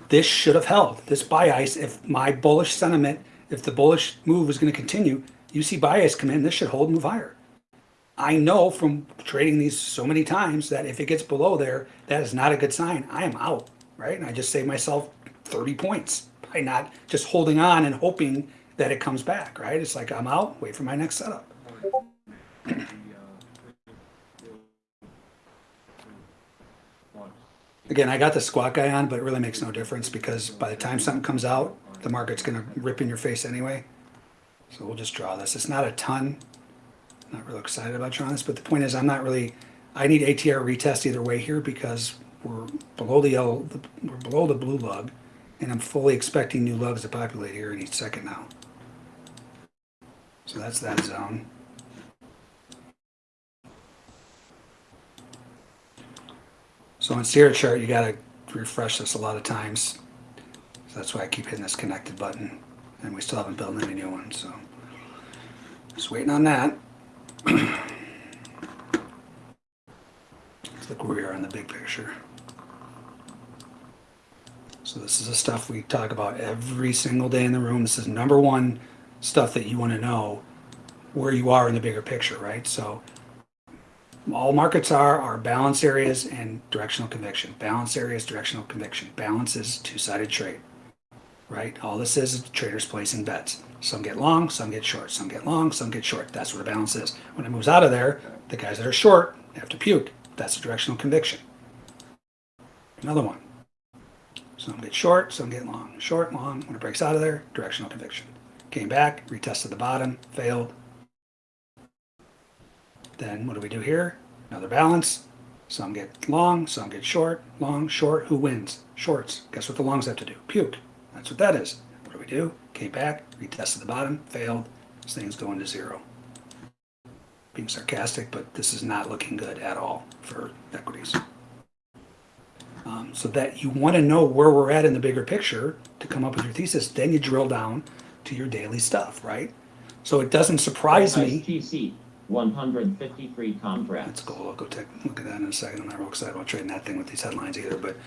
Speaker 2: this should have held. This buy ice, if my bullish sentiment, if the bullish move was going to continue, you see bias come in, this should hold and move higher. I know from trading these so many times that if it gets below there, that is not a good sign. I am out, right? And I just saved myself 30 points by not just holding on and hoping that it comes back, right? It's like I'm out, wait for my next setup. Again, I got the squawk guy on, but it really makes no difference because by the time something comes out, the market's gonna rip in your face anyway. So we'll just draw this. It's not a ton. Not real excited about drawing this, but the point is I'm not really, I need ATR retest either way here because we're below the yellow, we're below the blue lug and I'm fully expecting new lugs to populate here in each second now. So that's that zone. So on Sierra chart, you gotta refresh this a lot of times. So that's why I keep hitting this connected button. And we still haven't built any new ones, so. Just waiting on that. Let's look where we are in the big picture. So this is the stuff we talk about every single day in the room. This is number one stuff that you want to know where you are in the bigger picture, right? So all markets are are balance areas and directional conviction. Balance areas, directional conviction. Balance is two-sided trade, right? All this is is traders placing bets. Some get long, some get short. Some get long, some get short. That's what a balance is. When it moves out of there, the guys that are short have to puke. That's a directional conviction. Another one. Some get short, some get long. Short, long. When it breaks out of there, directional conviction. Came back, retested the bottom, failed. Then what do we do here? Another balance. Some get long, some get short. Long, short. Who wins? Shorts. Guess what the longs have to do? Puke. That's what that is. What do we do? Came back, retested the bottom, failed. This thing's going to zero. Being sarcastic, but this is not looking good at all for equities. Um, so that you want to know where we're at in the bigger picture to come up with your thesis, then you drill down to your daily stuff, right? So it doesn't surprise me.
Speaker 3: TC, 153 contracts.
Speaker 2: Let's go. I'll go take look at that in a second. I'm not real excited about trading that thing with these headlines either. But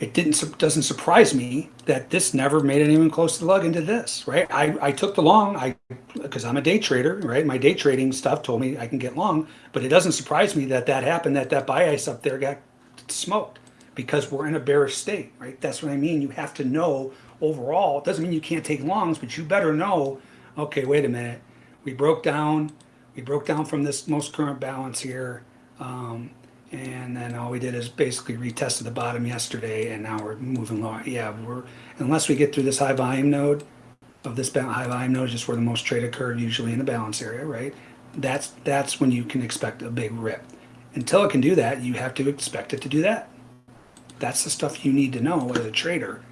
Speaker 2: it didn't, doesn't surprise me that this never made it even close to the lug into this, right? I, I took the long, I, because I'm a day trader, right? My day trading stuff told me I can get long, but it doesn't surprise me that that happened, that that buy ice up there got smoked because we're in a bearish state, right? That's what I mean. You have to know overall. It doesn't mean you can't take longs, but you better know, okay, wait a minute. We broke down, we broke down from this most current balance here. Um, and then all we did is basically retested the bottom yesterday and now we're moving lower. Yeah, we're, unless we get through this high volume node of this high volume node, just where the most trade occurred, usually in the balance area, right? That's, that's when you can expect a big rip. Until it can do that, you have to expect it to do that. That's the stuff you need to know as a trader,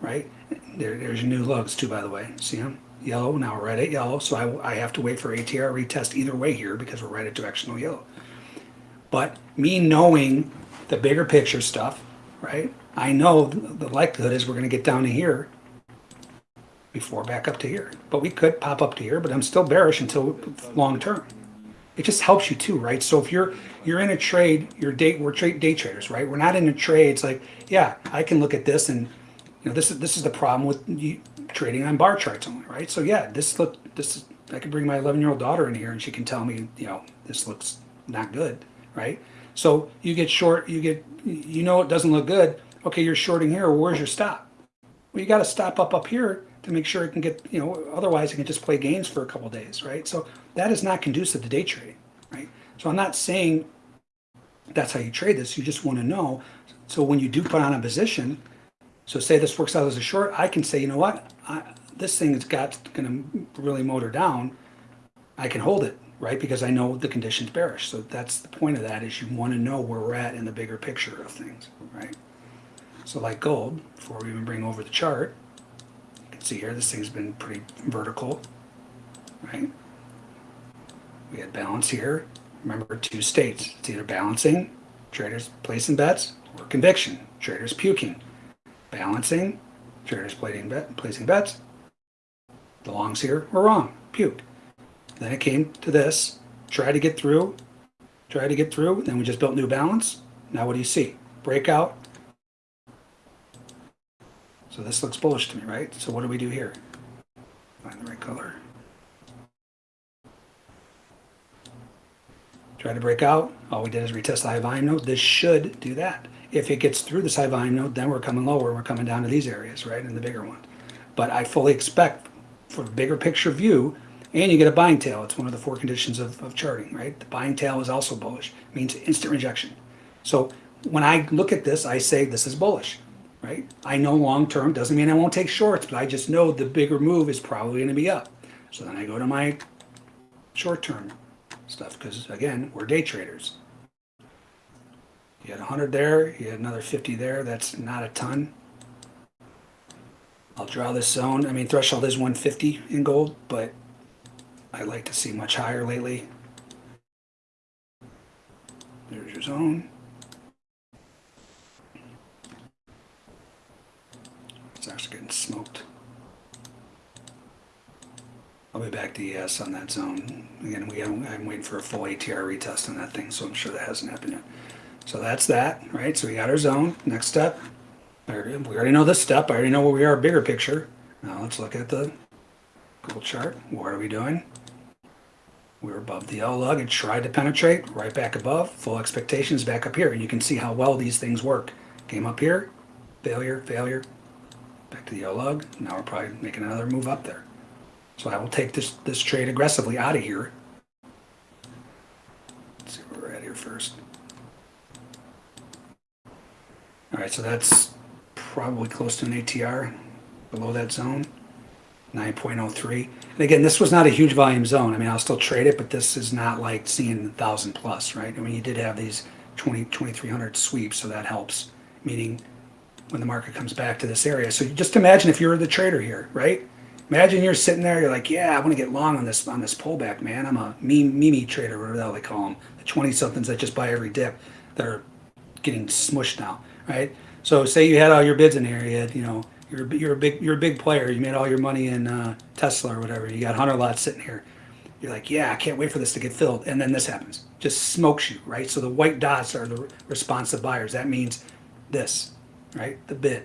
Speaker 2: right? There, there's your new lugs too, by the way. See them? Yellow, now right at yellow, so I, I have to wait for ATR retest either way here because we're right at directional yellow. But me knowing the bigger picture stuff, right? I know the likelihood is we're going to get down to here before back up to here. But we could pop up to here, but I'm still bearish until long term. It just helps you too, right? So if you're you're in a trade, you're day we're trade day traders, right? We're not in a trade. It's like, yeah, I can look at this and you know this is this is the problem with you trading on bar charts only, right? So yeah, this look this is I could bring my 11 year old daughter in here and she can tell me, you know, this looks not good, right? So you get short, you get you know it doesn't look good. Okay, you're shorting here. Where's your stop? Well, you got to stop up up here to make sure it can get, you know, otherwise it can just play games for a couple days, right? So that is not conducive to day trading, right? So I'm not saying that's how you trade this. You just want to know. So when you do put on a position, so say this works out as a short, I can say, you know what, I, this thing has got going to really motor down. I can hold it, right? Because I know the condition's bearish. So that's the point of that is you want to know where we're at in the bigger picture of things, right? So like gold, before we even bring over the chart, you can see here this thing's been pretty vertical, right? We had balance here. Remember two states. It's either balancing, traders placing bets, or conviction, traders puking. Balancing, traders placing, bet, placing bets. The longs here were wrong, puked. Then it came to this, try to get through, try to get through, then we just built new balance. Now what do you see? Breakout, so this looks bullish to me, right? So what do we do here? Find the right color. Try to break out. All we did is retest the high volume node. This should do that. If it gets through this high volume node, then we're coming lower. We're coming down to these areas, right? In the bigger one. But I fully expect for the bigger picture view, and you get a buying tail. It's one of the four conditions of, of charting, right? The buying tail is also bullish. Means instant rejection. So when I look at this, I say this is bullish right? I know long term doesn't mean I won't take shorts, but I just know the bigger move is probably going to be up. So then I go to my short term stuff because again, we're day traders. You had 100 there, you had another 50 there. That's not a ton. I'll draw this zone. I mean, threshold is 150 in gold, but I like to see much higher lately. There's your zone. It's actually getting smoked. I'll be back to ES on that zone. Again, we I'm waiting for a full ATR retest on that thing, so I'm sure that hasn't happened yet. So that's that, right? So we got our zone. Next step. We already know this step. I already know where we are, bigger picture. Now let's look at the gold chart. What are we doing? We're above the L lug. It tried to penetrate right back above. Full expectations back up here. And you can see how well these things work. Came up here, failure, failure, back to the L lug. Now we're probably making another move up there. So I will take this this trade aggressively out of here. Let's see where we're at here first. All right, so that's probably close to an ATR below that zone. 9.03. And again, this was not a huge volume zone. I mean, I'll still trade it, but this is not like seeing 1,000 plus, right? I mean, you did have these 20, 2,300 sweeps, so that helps. Meaning when the market comes back to this area. So just imagine if you're the trader here, right? Imagine you're sitting there, you're like, yeah, I want to get long on this on this pullback, man. I'm a meme meme trader, whatever the hell they call them, the 20 somethings that just buy every dip that are getting smushed now, right? So say you had all your bids in here, you had, you know, you're a- you're a big you're a big player, you made all your money in uh, Tesla or whatever, you got 100 lots sitting here. You're like, yeah, I can't wait for this to get filled, and then this happens, just smokes you, right? So the white dots are the responsive buyers. That means this, right? The bid.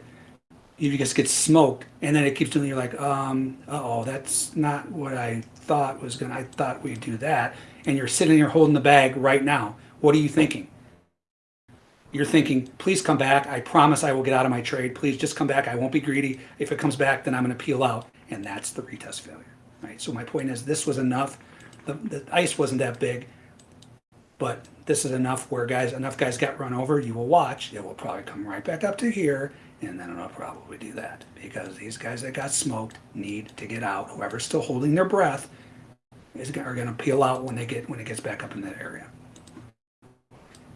Speaker 2: You just get smoked, and then it keeps doing. You're like, um, oh, that's not what I thought was gonna. I thought we'd do that, and you're sitting there holding the bag right now. What are you thinking? You're thinking, please come back. I promise I will get out of my trade. Please just come back. I won't be greedy. If it comes back, then I'm going to peel out, and that's the retest failure, right? So my point is, this was enough. The, the ice wasn't that big, but this is enough where guys, enough guys got run over. You will watch. It will probably come right back up to here, and then it'll probably do that because these guys that got smoked need to get out. Whoever's still holding their breath is are going to peel out when they get when it gets back up in that area.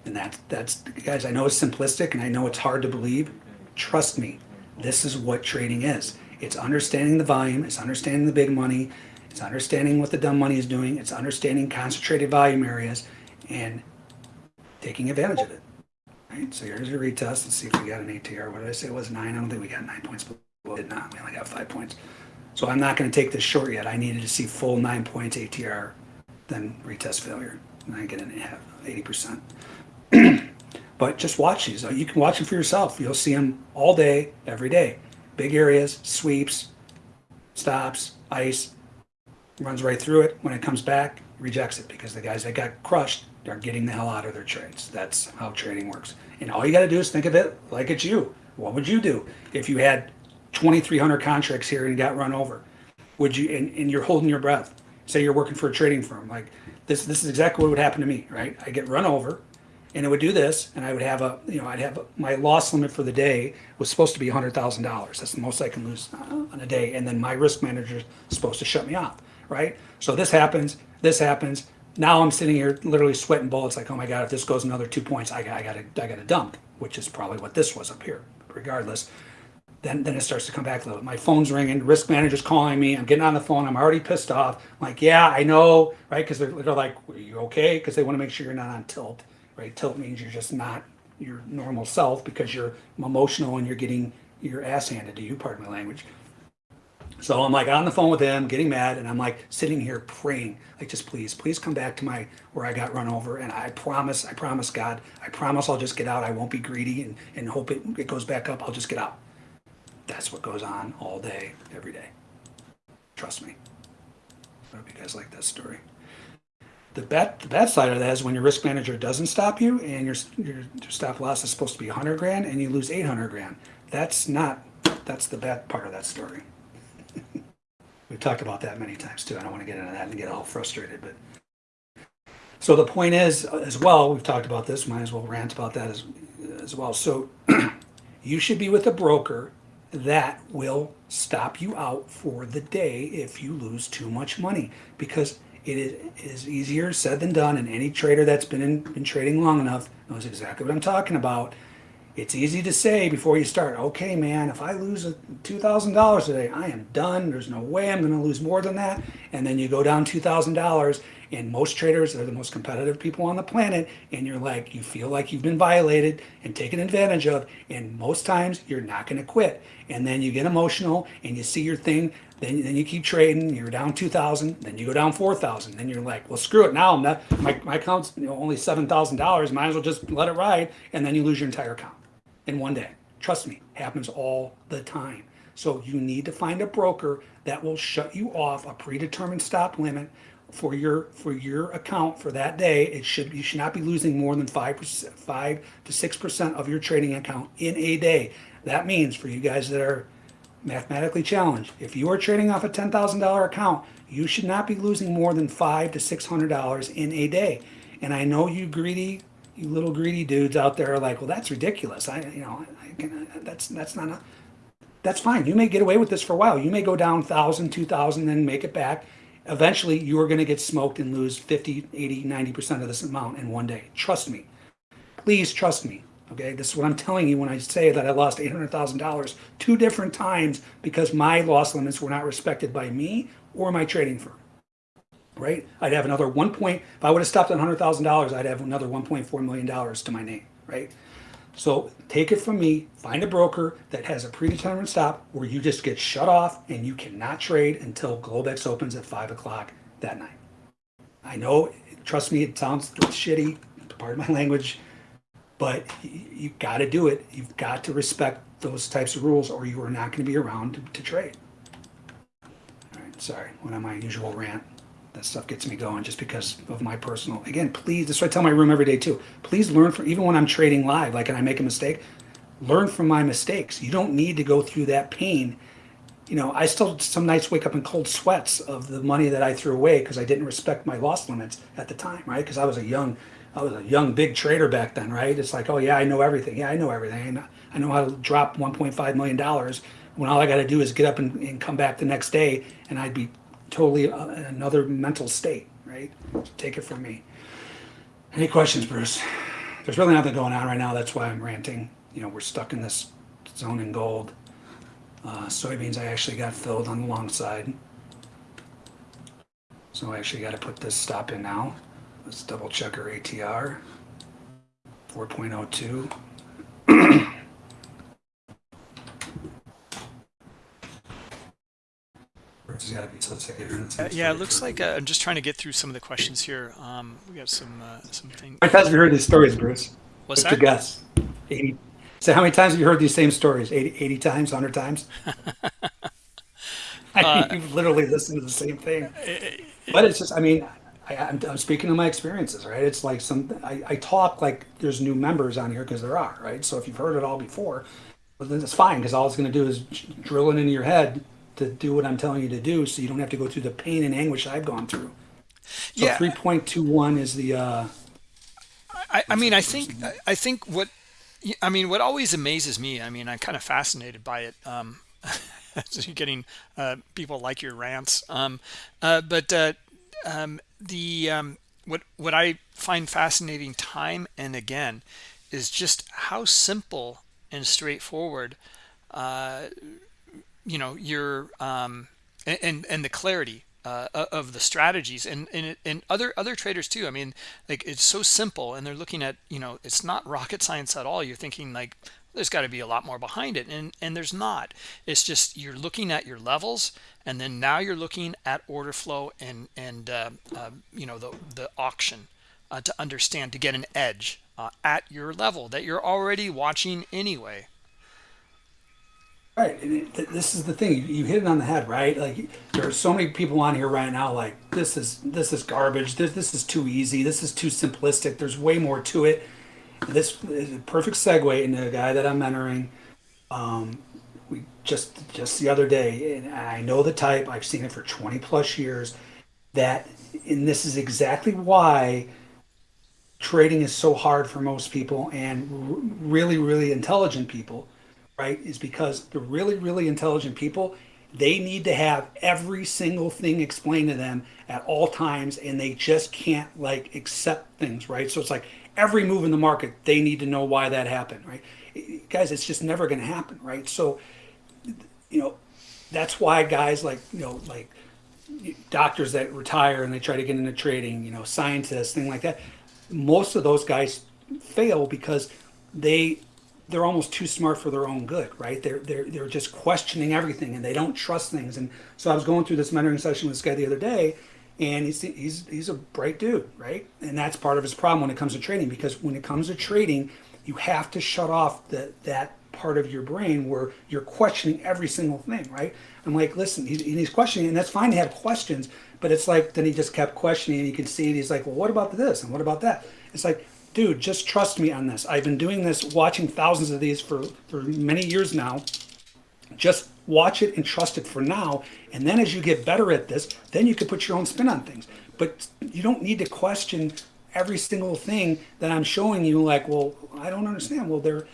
Speaker 2: And that's that's guys. I know it's simplistic, and I know it's hard to believe. Trust me, this is what trading is. It's understanding the volume. It's understanding the big money. It's understanding what the dumb money is doing. It's understanding concentrated volume areas and taking advantage of it. Right. So here's your retest. Let's see if we got an ATR. What did I say? It was nine. I don't think we got nine points, but we did not. We only got five points. So I'm not going to take this short yet. I needed to see full nine points ATR, then retest failure. And I get an 80%. but just watch these. You can watch them for yourself. You'll see them all day, every day. Big areas, sweeps, stops, ice, runs right through it. When it comes back, rejects it because the guys that got crushed are getting the hell out of their trades. That's how trading works. And all you got to do is think of it like it's you. What would you do if you had 2,300 contracts here and got run over? Would you, and, and you're holding your breath. Say you're working for a trading firm. Like this, this is exactly what would happen to me, right? I get run over and it would do this and i would have a you know i'd have a, my loss limit for the day was supposed to be $100000 that's the most i can lose uh, on a day and then my risk manager is supposed to shut me off right so this happens this happens now i'm sitting here literally sweating bullets like oh my god if this goes another two points i, I gotta i gotta dump which is probably what this was up here regardless then, then it starts to come back a little. My phone's ringing, risk manager's calling me. I'm getting on the phone. I'm already pissed off. I'm like, yeah, I know, right? Because they're, they're like, are you okay? Because they want to make sure you're not on tilt right? Tilt means you're just not your normal self because you're emotional and you're getting your ass handed to you, pardon my language. So I'm like on the phone with them, getting mad, and I'm like sitting here praying, like just please, please come back to my where I got run over. And I promise, I promise God, I promise I'll just get out. I won't be greedy and, and hope it, it goes back up. I'll just get out. That's what goes on all day, every day. Trust me. I hope you guys like that story. The bad, the bad side of that is when your risk manager doesn't stop you and your, your, stop loss is supposed to be 100 grand and you lose 800 grand. That's not, that's the bad part of that story. We've talked about that many times too. I don't want to get into that and get all frustrated, but. So the point is, uh, as well, we've talked about this, might as well rant about that as, as well. So you should be with a broker that will stop you out for the day if you lose too much money because it is, it is easier said than done, and any trader that's been in, been trading long enough knows exactly what I'm talking about. It's easy to say before you start, okay, man, if I lose $2,000 today, I am done. There's no way I'm going to lose more than that. And then you go down $2,000, and most traders are the most competitive people on the planet. And you're like, you feel like you've been violated and taken advantage of. And most times you're not going to quit. And then you get emotional and you see your thing then, then you keep trading. You're down two thousand. Then you go down four thousand. Then you're like, well, screw it. Now I'm not. My my account's you know, only seven thousand dollars. Might as well just let it ride. And then you lose your entire account in one day. Trust me, happens all the time. So you need to find a broker that will shut you off a predetermined stop limit for your for your account for that day. It should you should not be losing more than five percent, five to six percent of your trading account in a day. That means for you guys that are mathematically challenged. If you are trading off a $10,000 account, you should not be losing more than five to $600 in a day. And I know you greedy, you little greedy dudes out there are like, well, that's ridiculous. I, you know, I can, that's, that's not, a, that's fine. You may get away with this for a while. You may go down 1,000, 2,000, then make it back. Eventually, you are going to get smoked and lose 50, 80, 90% of this amount in one day. Trust me. Please trust me. Okay, this is what I'm telling you when I say that I lost $800,000 two different times because my loss limits were not respected by me or my trading firm. Right? I'd have another one point, if I would have stopped at $100,000, I'd have another $1.4 million to my name. Right? So take it from me, find a broker that has a predetermined stop where you just get shut off and you cannot trade until Globex opens at 5 o'clock that night. I know, trust me, it sounds shitty, pardon my language, but you got to do it. You've got to respect those types of rules or you are not going to be around to, to trade. All right, sorry, went on my usual rant. That stuff gets me going just because of my personal. Again, please, that's what I tell my room every day too. Please learn from, even when I'm trading live, like and I make a mistake, learn from my mistakes. You don't need to go through that pain. You know, I still some nights wake up in cold sweats of the money that I threw away because I didn't respect my loss limits at the time, right? Because I was a young, I was a young big trader back then, right? It's like, oh yeah, I know everything. Yeah, I know everything. I know how to drop 1.5 million dollars when all I got to do is get up and, and come back the next day, and I'd be totally uh, another mental state, right? Take it from me. Any questions, Bruce? There's really nothing going on right now. That's why I'm ranting. You know, we're stuck in this zone in gold. Uh, soybeans I actually got filled on the long side. So I actually got to put this stop in now. Let's double check our ATR. 4.02. There's got to be some second.
Speaker 1: Uh, yeah, it looks like uh, I'm just trying to get through some of the questions here. Um, we got some uh, some things.
Speaker 2: How many times have you heard these stories, Bruce?
Speaker 1: What's
Speaker 2: your
Speaker 1: that?
Speaker 2: guess? 80. So how many times have you heard these same stories? 80, 80 times, 100 times? I mean, you've literally listened to the same thing. But it's just, I mean, I, I'm, I'm speaking of my experiences, right? It's like some, I, I talk like there's new members on here because there are, right? So if you've heard it all before, well, then it's fine because all it's going to do is drill it into your head to do what I'm telling you to do so you don't have to go through the pain and anguish I've gone through. So
Speaker 1: Yeah.
Speaker 2: 3.21 is the, uh,
Speaker 1: I, I mean, I think I think what I mean, what always amazes me. I mean, I'm kind of fascinated by it. Um, so you're getting uh, people like your rants, um, uh, but uh, um, the um, what what I find fascinating time and again is just how simple and straightforward uh, you know your um and and, the clarity uh, of the strategies and, and and other other traders too. I mean like it's so simple and they're looking at you know it's not rocket science at all. You're thinking like there's got to be a lot more behind it. And and there's not. It's just you're looking at your levels and then now you're looking at order flow and and uh, uh, you know the the auction uh, to understand to get an edge uh, at your level that you're already watching anyway
Speaker 2: Right, it, th- this is the thing. You, hit it on the head, right? Like there are so many people on here right now. Like this is this is garbage. This this is too easy. This is too simplistic. There's way more to it. This is a perfect segue into a guy that I'm mentoring. Um, we just just the other day, and I know the type. I've seen it for 20 plus years. That, and this is exactly why trading is so hard for most people and really really intelligent people right is because the really really intelligent people they need to have every single thing explained to them at all times and they just can't like accept things right so it's like every move in the market they need to know why that happened right guys it's just never going to happen right so you know that's why guys like you know like doctors that retire and they try to get into trading, you know, scientists, thing like that. Most of those guys fail because they they're almost too smart for their own good, right? They're they're they're just questioning everything and they don't trust things. And so I was going through this mentoring session with this guy the other day, and he's he's he's a bright dude, right? And that's part of his problem when it comes to trading because when it comes to trading, you have to shut off that that part of your brain where you're questioning every single thing, right? I'm like, listen, he's, he's questioning, and that's fine to have questions, but it's like then he just kept questioning, and you can see it. He's like, well, what about this and what about that? It's like, dude, just trust me on this. I've been doing this, watching thousands of these for for many years now. Just watch it and trust it for now, and then as you get better at this, then you can put your own spin on things. But you don't need to question every single thing that I'm showing you. Like, well, I don't understand. Well, there,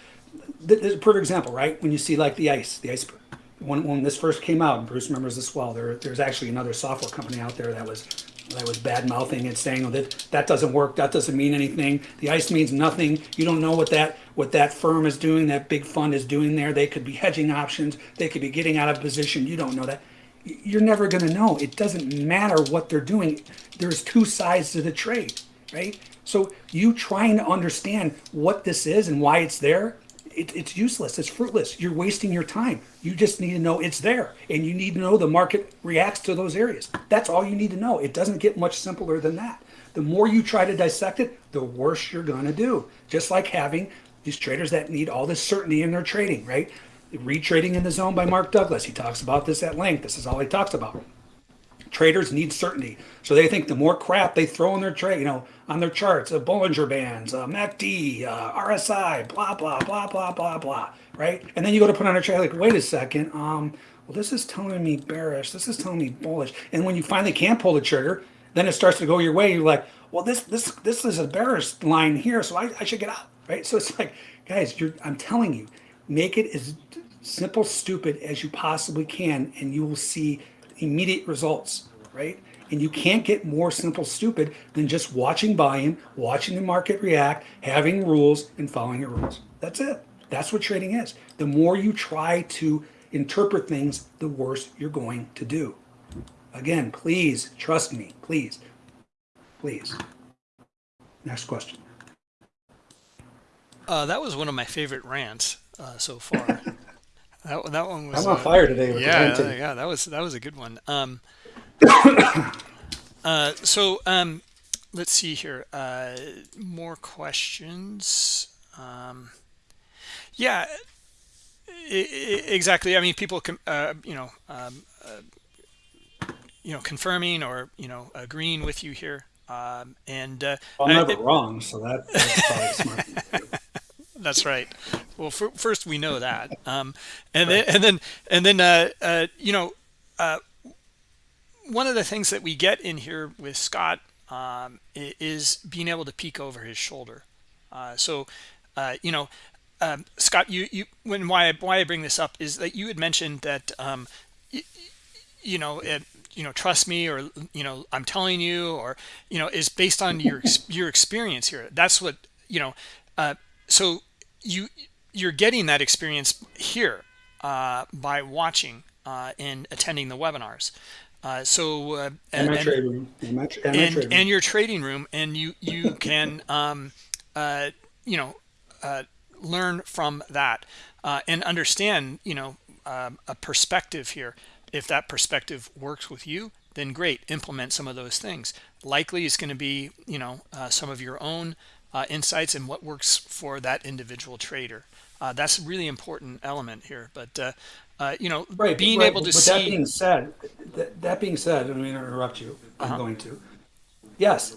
Speaker 2: th- there's a perfect example, right? When you see like the ice, the iceberg. When, when this first came out, Bruce remembers this well. There, there's actually another software company out there that was that was bad mouthing and saying oh, that that doesn't work, that doesn't mean anything. The ice means nothing. You don't know what that what that firm is doing, that big fund is doing there. They could be hedging options. They could be getting out of position. You don't know that. You're never going to know. It doesn't matter what they're doing. There's two sides to the trade, right? So you trying to understand what this is and why it's there, it, it's useless. It's fruitless. You're wasting your time. You just need to know it's there, and you need to know the market reacts to those areas. That's all you need to know. It doesn't get much simpler than that. The more you try to dissect it, the worse you're going to do. Just like having these traders that need all this certainty in their trading, right? Retrading in the Zone by Mark Douglas. He talks about this at length. This is all he talks about. Traders need certainty. So they think the more crap they throw in their trade, you know, on their charts, uh, Bollinger Bands, uh, MACD, uh, RSI, blah, blah, blah, blah, blah, blah, right? And then you go to put on a trade like, wait a second, um, well, this is telling me bearish. This is telling me bullish. And when you finally can't pull the trigger, then it starts to go your way. You're like, well, this this this is a bearish line here, so I, I should get out, right? So it's like, guys, you're I'm telling you, make it as simple, stupid as you possibly can, and you will see immediate results, right? And you can't get more simple, stupid than just watching volume, watching the market react, having rules, and following your rules. That's it. That's what trading is. The more you try to interpret things, the worse you're going to do. Again, please trust me, please, please. Next question.
Speaker 1: Uh, that was one of my favorite rants uh, so far. that, that one was.
Speaker 2: I'm on
Speaker 1: uh,
Speaker 2: fire today. With
Speaker 1: yeah,
Speaker 2: the
Speaker 1: yeah, that was that was a good one. Um, uh, so um, let's see here. Uh, more questions. Um, yeah, exactly. I mean, people, com- uh, you know, um, uh, you know, confirming or you know, agreeing with you here. Um, and uh,
Speaker 2: Well, I'm
Speaker 1: I-
Speaker 2: never
Speaker 1: it-
Speaker 2: wrong, so that, that's probably smart. thing to do.
Speaker 1: that's right. Well, fir- first we know that, um, and then and then and then uh, uh, you know, uh, one of the things that we get in here with Scott um, is being able to peek over his shoulder. Uh, so, uh, you know, um, Scott, you you when why I, why I bring this up is that you had mentioned that um, y- you know it, you know trust me or you know I'm telling you or you know is based on your your experience here. That's what you know. Uh, so you you're getting that experience here uh, by watching uh, and attending the webinars. Uh, so uh,
Speaker 2: And my
Speaker 1: and-
Speaker 2: trade room. And my, and my trade room.
Speaker 1: and your trading room and you you can um uh you know uh learn from that uh and understand you know um, a perspective here if that perspective works with you then great implement some of those things likely it's going to be you know uh, some of your own uh, insights and what works for that individual trader uh, that's a really important element here but uh, uh, you know
Speaker 2: Right,
Speaker 1: being
Speaker 2: right,
Speaker 1: able to
Speaker 2: but
Speaker 1: see
Speaker 2: that being said, that, that being said, I mean, interrupt you. I'm going to. Yes,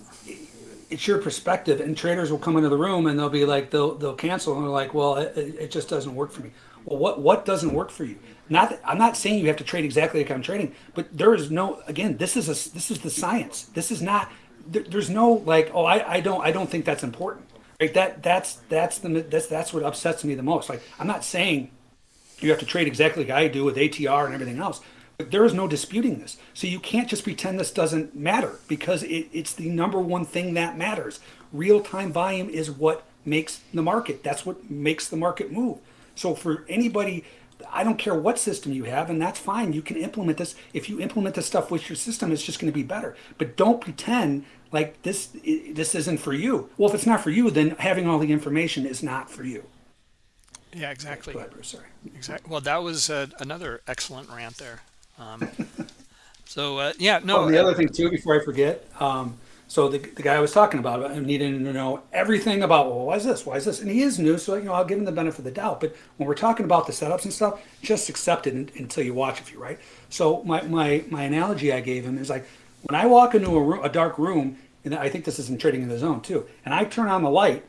Speaker 2: it's your perspective, and traders will come into the room and they'll be like, they'll they'll cancel, and they're like, well, it, it it just doesn't work for me. Well, what what doesn't work for you? Not that, I'm not saying you have to trade exactly like I'm trading, but there is no again. This is a this is the science. This is not. There, there's no like, oh, I, I don't I don't think that's important. Right? That that's that's the that's that's what upsets me the most. Like, I'm not saying you have to trade exactly like I do with ATR and everything else. But there is no disputing this. So you can't just pretend this doesn't matter because it, it's the number one thing that matters. Real time volume is what makes the market. That's what makes the market move. So for anybody, I don't care what system you have, and that's fine. You can implement this. If you implement this stuff with your system, it's just going to be better. But don't pretend like this this isn't for you. Well, if it's not for you, then having all the information is not for you.
Speaker 1: yeah exactly
Speaker 2: Go ahead, Bruce. Sorry.
Speaker 1: Exactly. Well, that was uh, another excellent rant there. Um, so uh, yeah, no.
Speaker 2: Oh, the other thing too, before I forget, um, so the, the guy I was talking about, I needed to know everything about, well, why is this? Why is this? And he is new, so you know, I'll give him the benefit of the doubt. But when we're talking about the setups and stuff, just accept it until you watch a few, right? So my, my, my analogy I gave him is like, when I walk into a, room, a dark room, and I think this is in trading in the zone too, and I turn on the light,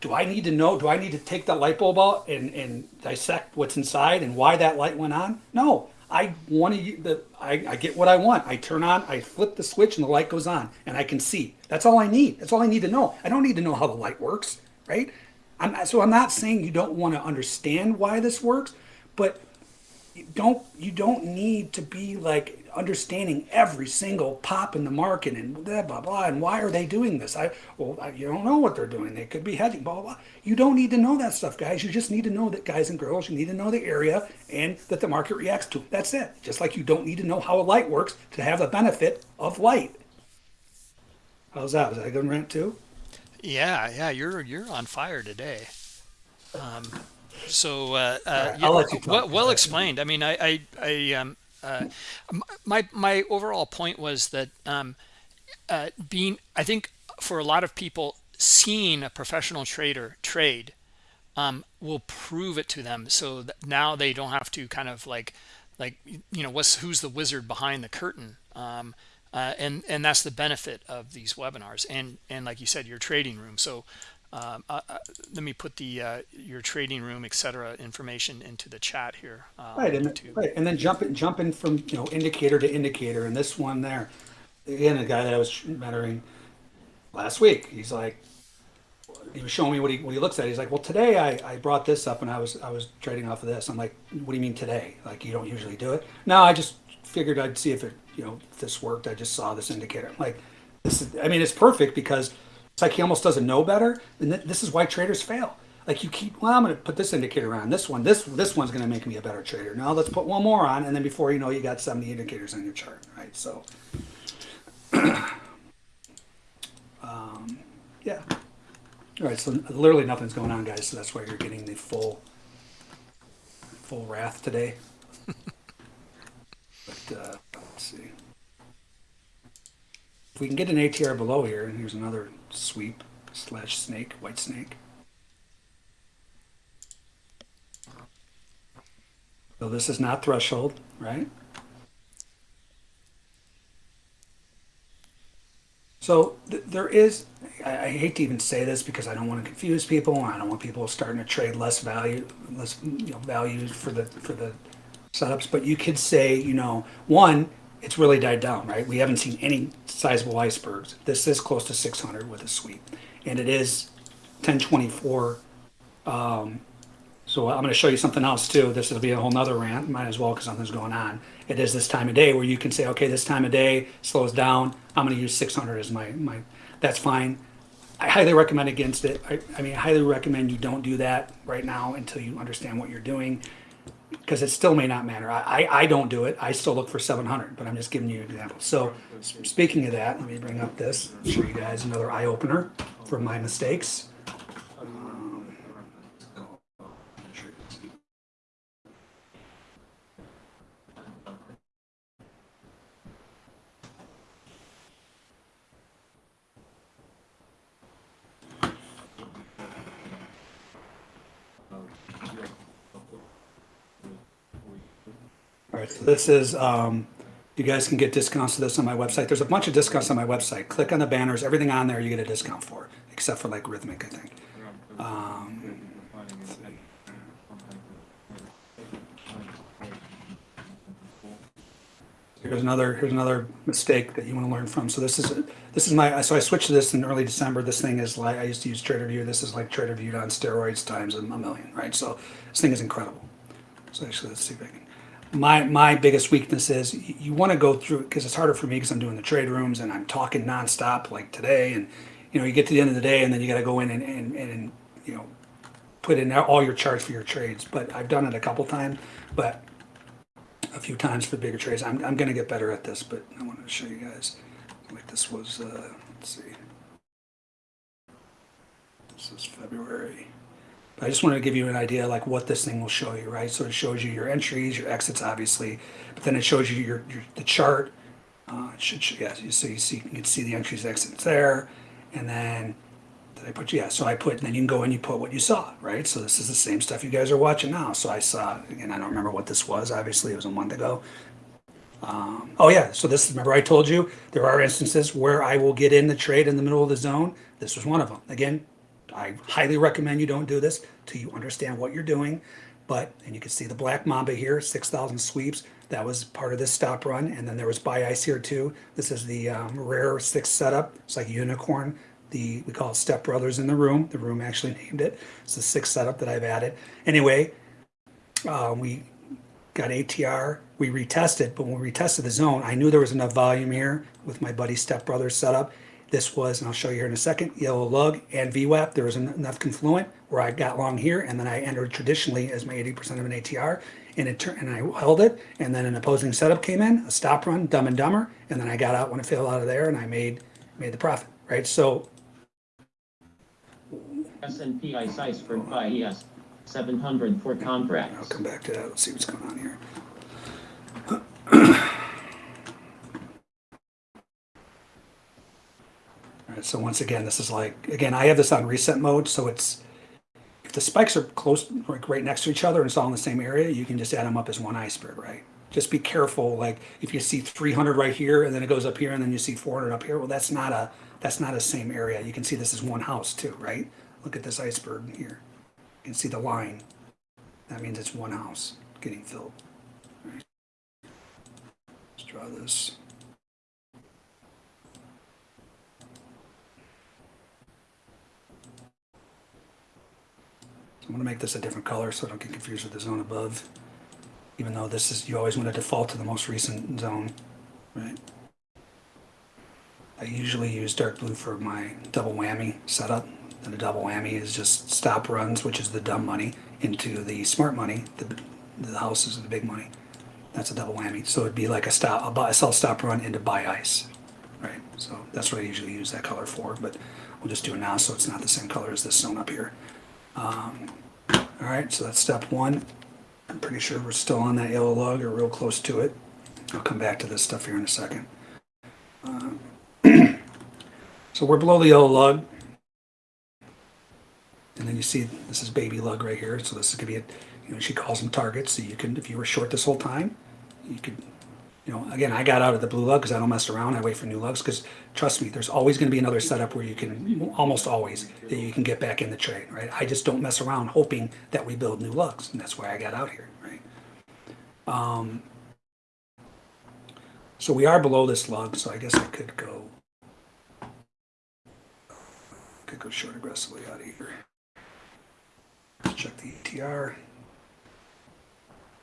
Speaker 2: do I need to know? Do I need to take that light bulb out and, and dissect what's inside and why that light went on? No, I want to. The I, I get what I want. I turn on, I flip the switch, and the light goes on, and I can see. That's all I need. That's all I need to know. I don't need to know how the light works, right? I'm so I'm not saying you don't want to understand why this works, but don't you don't need to be like understanding every single pop in the market and blah blah blah and why are they doing this? I well I, you don't know what they're doing. They could be hedging blah blah blah. You don't need to know that stuff guys. You just need to know that guys and girls you need to know the area and that the market reacts to that's it. Just like you don't need to know how a light works to have the benefit of light. How's that? Was that a good rant too?
Speaker 1: Yeah, yeah, you're you're on fire today. Um, so uh, uh,
Speaker 2: right,
Speaker 1: yeah,
Speaker 2: I'll let you
Speaker 1: well, well explained. I mean, I I, I um, uh, my my overall point was that um, uh, being I think for a lot of people seeing a professional trader trade um, will prove it to them. So that now they don't have to kind of like, like you know, what's who's the wizard behind the curtain. Um, uh, and and that's the benefit of these webinars and and like you said your trading room so um, uh, uh, let me put the uh, your trading room etc information into the chat here uh,
Speaker 2: Right, and,
Speaker 1: YouTube.
Speaker 2: right, and then jumping, jumping from, you know, indicator to indicator, and this one there, again, a guy that I was mentoring last week, he's like, he was showing me what he, what he looks at, he's like, well, today I, I brought this up and I was, I was trading off of this, I'm like, what do you mean today? Like, you don't usually do it? No, I just figured I'd see if it, you know, if this worked, I just saw this indicator, I'm like, this is, I mean, it's perfect because it's like he almost doesn't know better, and th- this is why traders fail. Like you keep, well, I'm going to put this indicator on. This one, this this one's going to make me a better trader. Now let's put one more on, and then before you know, you got 70 indicators on your chart, right? So, um, yeah. All right, so literally nothing's going on, guys. So that's why you're getting the full, full wrath today. but uh, let's see. If we can get an ATR below here, and here's another sweep slash snake, white snake. So this is not threshold, right? So th- there is, I, I hate to even say this because I don't want to confuse people. I don't want people starting to trade less value, less you know value for the for the setups. But you could say, you know, one, it's really died down, right? We haven't seen any sizable icebergs. This is close to 600 with a sweep, and it is 1024. Um, so I'm going to show you something else too. This will be a whole nother rant. Might as well because something's going on. It is this time of day where you can say, okay, this time of day slows down. I'm going to use 600 as my my. That's fine. I highly recommend against it. I, I mean, I highly recommend you don't do that right now until you understand what you're doing, because it still may not matter. I, I, I don't do it. I still look for 700, but I'm just giving you an example. So, speaking of that, let me bring up this. Show you guys another eye opener from my mistakes. So this is, um, you guys can get discounts to this on my website. There's a bunch of discounts on my website. Click on the banners, everything on there you get a discount for, except for like Rithmic, I think. Um. Here's another, here's another mistake that you want to learn from. So this is, this is my, so I switched to this in early December. This thing is like, I used to use Tradervue. This is like Tradervue on steroids times a million, right? So this thing is incredible. So actually, let's see if I can. My my biggest weakness is you, want to go through because it's harder for me because I'm doing the trade rooms and I'm talking nonstop like today, and you know you get to the end of the day and then you got to go in and, and and you know put in all your charts for your trades. But I've done it a couple times, but a few times for bigger trades. I'm I'm gonna get better at this, but I wanted to show you guys like this was. Uh, let's see. This is February. I just wanted to give you an idea like what this thing will show you, right? So it shows you your entries, your exits, obviously, but then it shows you your, your the chart. Uh, should, yeah, so you see, you can see the entries, exits there, and then did I put yeah? So I put, and then you can go and you put what you saw, right? So this is the same stuff you guys are watching now. So I saw again, I don't remember what this was. Obviously, it was a month ago. Um, oh yeah, so this remember I told you there are instances where I will get in the trade in the middle of the zone. This was one of them. Again, I highly recommend you don't do this till you understand what you're doing. But and you can see the black mamba here, six thousand sweeps. That was part of this stop run, and then there was buy ice here too. This is the um, rare six setup. It's like unicorn. The we call it Step Brothers in the room. The room actually named it. It's the sixth setup that I've added. Anyway, uh, we got ATR. We retested, but when we retested the zone, I knew there was enough volume here with my buddy Step Brothers setup. This was, and I'll show you here in a second, yellow lug and VWAP. There was enough confluent where I got long here, and then I entered traditionally as my 80% of an ATR, and it turned, and I held it, and then an opposing setup came in, a stop run, dumb and dumber, and then I got out when it fell out of there, and I made made the profit, right? So
Speaker 3: S&P ice iceberg by ES, 700 for
Speaker 2: I'll come back to that. Let's see what's going on here. All right, so once again, this is like, again, I have this on reset mode, so it's, if the spikes are close, like right next to each other and it's all in the same area, you can just add them up as one iceberg, right? Just be careful, like if you see 300 right here and then it goes up here and then you see 400 up here, well, that's not a, that's not a same area. You can see this is one house too, right? Look at this iceberg here. You can see the line. That means it's one house getting filled. Right. Let's draw this. I'm gonna make this a different color so I don't get confused with the zone above. Even though this is, you always want to default to the most recent zone, right? I usually use dark blue for my double whammy setup. And the double whammy is just stop runs, which is the dumb money, into the smart money, the, the houses are the big money. That's a double whammy. So it'd be like a stop, a buy, sell stop run into buy ice, right? So that's what I usually use that color for, but we'll just do it now so it's not the same color as this zone up here. Um, all right, so that's step one. I'm pretty sure we're still on that yellow lug or real close to it. I'll come back to this stuff here in a second. Um, so we're below the yellow lug. And then you see this is baby lug right here. So this is gonna be a, you know, she calls them targets. So you can, if you were short this whole time, you could, you know, again, I got out of the blue lug because I don't mess around. I wait for new lugs because trust me, there's always going to be another setup where you can, almost always, that you can get back in the trade, right? I just don't mess around hoping that we build new lugs, and that's why I got out here, right? Um, so we are below this lug, so I guess I could go, could go short aggressively out of here. Let's check the ATR.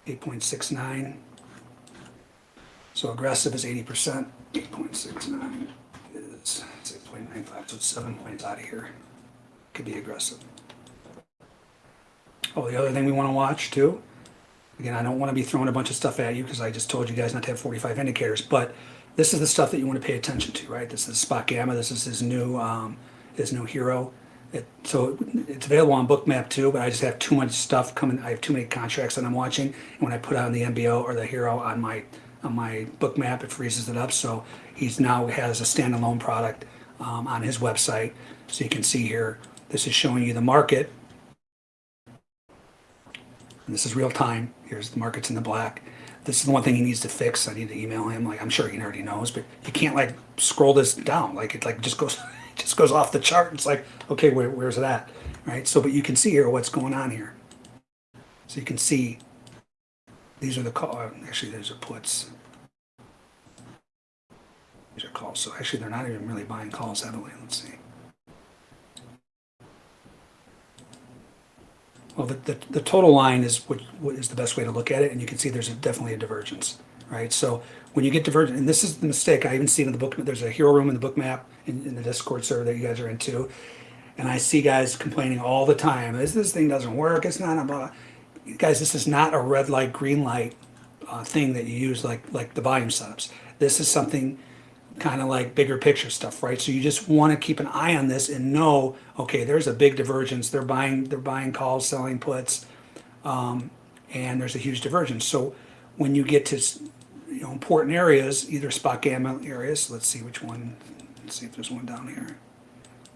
Speaker 2: 8.69. So aggressive is 80%, 8.69 is 6.95, so it's seven points out of here. Could be aggressive. Oh, the other thing we want to watch too, again, I don't want to be throwing a bunch of stuff at you because I just told you guys not to have 45 indicators, but this is the stuff that you want to pay attention to, right? This is Spot Gamma, this is his new, um, his new HIRO. It, so it's available on Bookmap too, but I just have too much stuff coming. I have too many contracts that I'm watching. And when I put on the MBO or the HIRO on my on my Bookmap, it freezes it up. So he's now has a standalone product um, on his website. So you can see here, this is showing you the market. And this is real time. Here's the markets in the black. This is the one thing he needs to fix. I need to email him. Like I'm sure he already knows, but you can't like scroll this down. Like it like just goes just goes off the chart. It's like, okay, where, where's that? Right? So, but you can see here what's going on here. So you can see these are the call. uh, Actually, these are puts. These are calls. So actually, they're not even really buying calls heavily. Let's see. Well, the, the, the total line is what, what is the best way to look at it, and you can see there's a, definitely a divergence, right? So when you get divergent, and this is the mistake I even see in the book. There's a HIRO room in the Bookmap in, in the Discord server that you guys are into, and I see guys complaining all the time. This this thing doesn't work. It's not a blah. Guys, this is not a red light, green light uh, thing that you use like like the volume setups. This is something kind of like bigger picture stuff, right? So you just want to keep an eye on this and know, okay, there's a big divergence. They're buying, they're buying calls, selling puts, um, and there's a huge divergence. So when you get to you know important areas, either spot gamma areas, let's see which one. Let's see if there's one down here.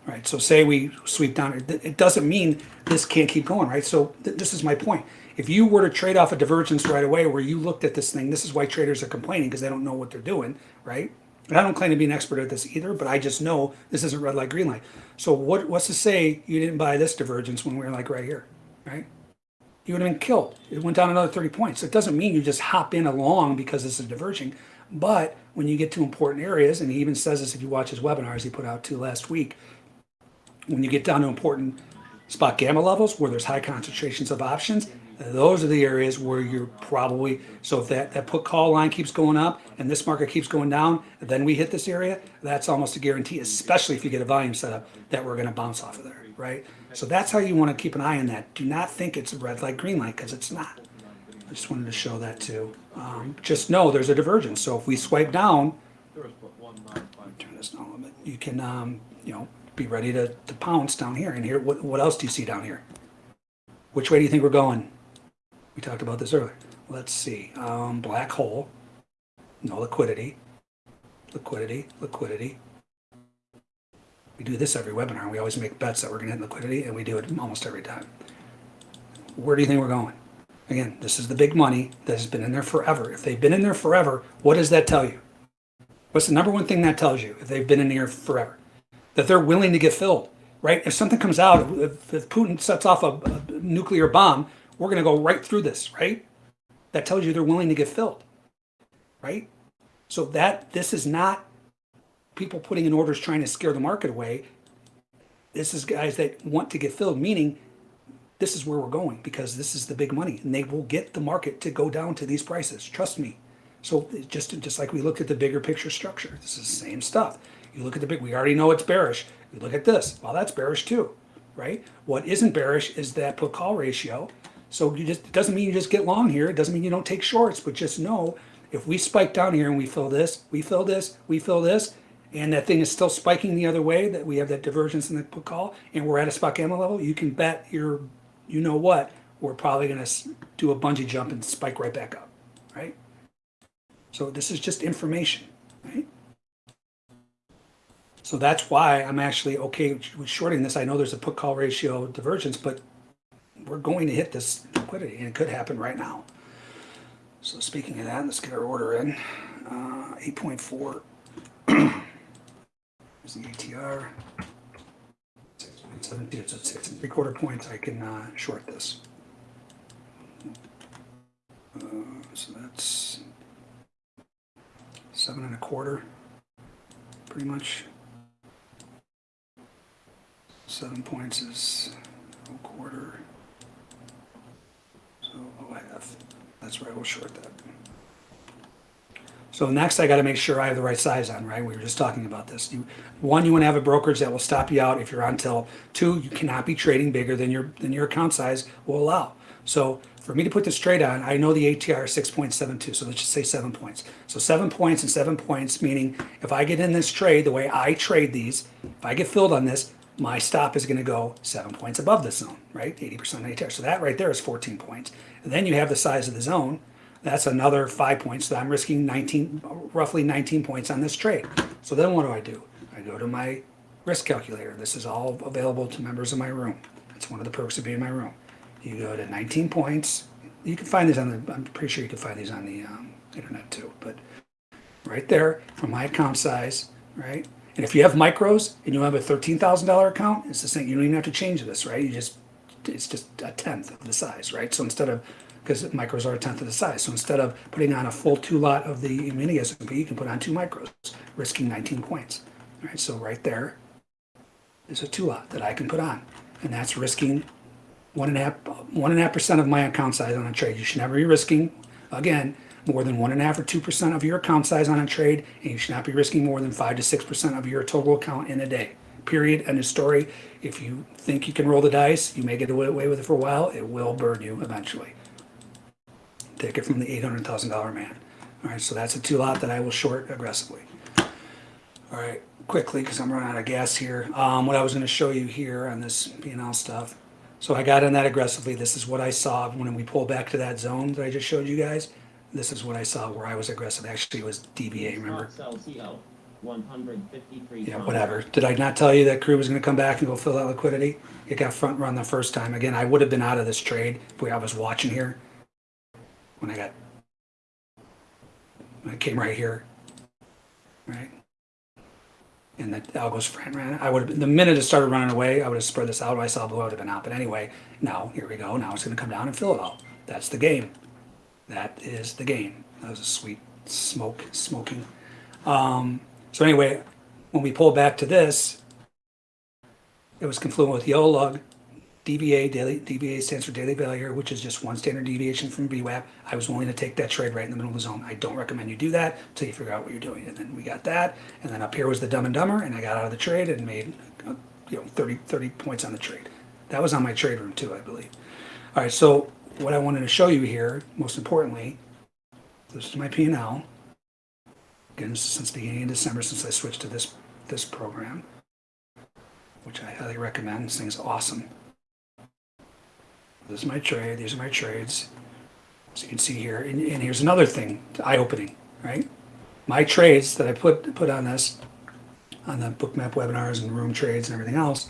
Speaker 2: Right. So say we sweep down. It doesn't mean this can't keep going, right? So th- this is my point. If you were to trade off a divergence right away, where you looked at this thing, this is why traders are complaining because they don't know what they're doing, right? And I don't claim to be an expert at this either, but I just know this isn't red light, green light. So what, what's to say you didn't buy this divergence when we were like right here, right? You would have been killed. It went down another 30 points. So, it doesn't mean you just hop in along because this is diverging. But when you get to important areas, and he even says this if you watch his webinars he put out two last week, when you get down to important spot gamma levels where there's high concentrations of options, those are the areas where you're probably, so if that, that put call line keeps going up and this market keeps going down, then we hit this area, that's almost a guarantee, especially if you get a volume setup, that we're gonna bounce off of there, right? So that's how you wanna keep an eye on that. Do not think it's a red light, green light, because it's not. I just wanted to show that too. Um, just know there's a divergence. So if we swipe down, turn this down a little bit, you can, um, you know, be ready to, to pounce down here. And here, what, what else do you see down here? Which way do you think we're going? We talked about this earlier. Let's see. Um, black hole, no liquidity, liquidity, liquidity. We do this every webinar. We always make bets that we're going to hit liquidity, and we do it almost every time. where do you think we're going? Again, this is the big money that has been in there forever. If they've been in there forever, what does that tell you? What's the number one thing that tells you if they've been in here forever? That they're willing to get filled, right? If something comes out, if, if Putin sets off a, a nuclear bomb, we're going to go right through this, right? That tells you they're willing to get filled, right? So that this is not people putting in orders trying to scare the market away. This is guys that want to get filled, meaning this is where we're going because this is the big money and they will get the market to go down to these prices. Trust me. So just just like we looked at the bigger picture structure, this is the same stuff. You look at the big, we already know it's bearish. You look at this, well, that's bearish too, right? What isn't bearish is that put call ratio. So you just, it doesn't mean you just get long here. It doesn't mean you don't take shorts, but just know if we spike down here and we fill this, we fill this, we fill this, and that thing is still spiking the other way, that we have that divergence in the put call, and we're at a spot gamma level, you can bet your, you know what, we're probably gonna do a bungee jump and spike right back up, right? So this is just information, right? So that's why I'm actually okay with shorting this. I know there's a put call ratio divergence, but we're going to hit this liquidity and it could happen right now. So speaking of that, let's get our order in. Uh, 8.4 is the ATR. 6.72, so six and three quarter points. I can uh, short this. Uh, so that's seven and a quarter, pretty much. Seven points is a quarter. Oh. oh that's where I will short that. So next, I got to make sure I have the right size on, right? We were just talking about this. You, one, you want to have a brokerage that will stop you out if you're on till. Two, you cannot be trading bigger than your than your account size will allow. So for me to put this trade on, I know the ATR is 6.72, so let's just say seven points. So seven points and seven points, meaning if I get in this trade the way I trade these, if I get filled on this, my stop is going to go seven points above the zone, right? 80% of ATR. So that right there is 14 points. And then you have the size of the zone. That's another five points. So I'm risking 19, roughly 19 points on this trade. So then what do I do? I go to my risk calculator. This is all available to members of my room. That's one of the perks of being in my room. You go to 19 points. You can find these on the, I'm pretty sure you can find these on the um, internet too. But right there from my account size, right? And if you have micros and you have a $13,000 account, it's the same. You don't even have to change this, right? You just, it's just a tenth of the size, right? So instead of, because micros are a tenth of the size. So instead of putting on a full two lot of the mini S&P, you can put on two micros, risking 19 points. Right, so right there is a two lot that I can put on. And that's risking one and a half, one and a half percent of my account size on a trade. You should never be risking, again, more than one and a half or two percent of your account size on a trade, and you should not be risking more than five to six percent of your total account in a day. Period. End of story. If you think you can roll the dice, you may get away with it for a while. It will burn you eventually. Take it from the eight hundred thousand dollar man. All right, so that's a two lot that I will short aggressively. All right, quickly because I'm running out of gas here. Um, what I was going to show you here on this P&L stuff. So I got in that aggressively. This is what I saw when we pulled back to that zone that I just showed you guys. This is what I saw where I was aggressive. Actually, it was DVA. Remember?
Speaker 3: Spot sell CO, 153
Speaker 2: Yeah, whatever. Did I not tell you that crew was going to come back and go fill that liquidity? It got front run the first time. Again, I would have been out of this trade if I was watching here. When I got, when I came right here, right? And the algos front ran. I would have been, the minute it started running away, I would have spread this out. I saw blue, I would have been out. But anyway, now here we go. Now it's going to come down and fill it all. That's the game. That is the game. That was a sweet smoke, smoking. Um, so anyway, when we pull back to this, it was confluent with yellow lug, DVA, daily, DVA stands for daily value, which is just one standard deviation from VWAP. I was willing to take that trade right in the middle of the zone. I don't recommend you do that until you figure out what you're doing. And then we got that. And then up here was the dumb and dumber, and I got out of the trade and made, uh, you know, 30, 30 points on the trade. That was on my trade room too, I believe. All right, so what I wanted to show you here, most importantly, this is my P&L. Again, since the beginning of December, since I switched to this, this program, which I highly recommend. This thing's awesome. This is my trade. These are my trades. As you can see here, and, and here's another thing, eye-opening, right? My trades that I put put on this, on the Bookmap webinars and room trades and everything else,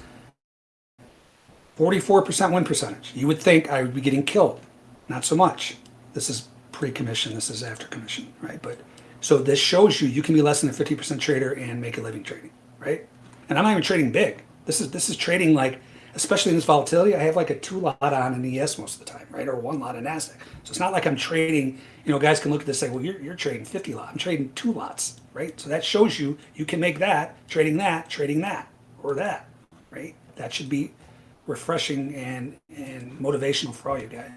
Speaker 2: Forty-four percent win percentage. You would think I would be getting killed. Not so much. This is pre-commission, this is after commission, right? But, so this shows you, you can be less than a fifty percent trader and make a living trading, right? And I'm not even trading big. This is, this is trading like, especially in this volatility, I have like a two lot on an ES most of the time, right? Or one lot in NASDAQ. So it's not like I'm trading, you know, guys can look at this and say, well, you're, you're trading 50 lot. I'm trading two lots, right? So that shows you, you can make that, trading that, trading that, or that, right? That should be refreshing and, and motivational for all you guys.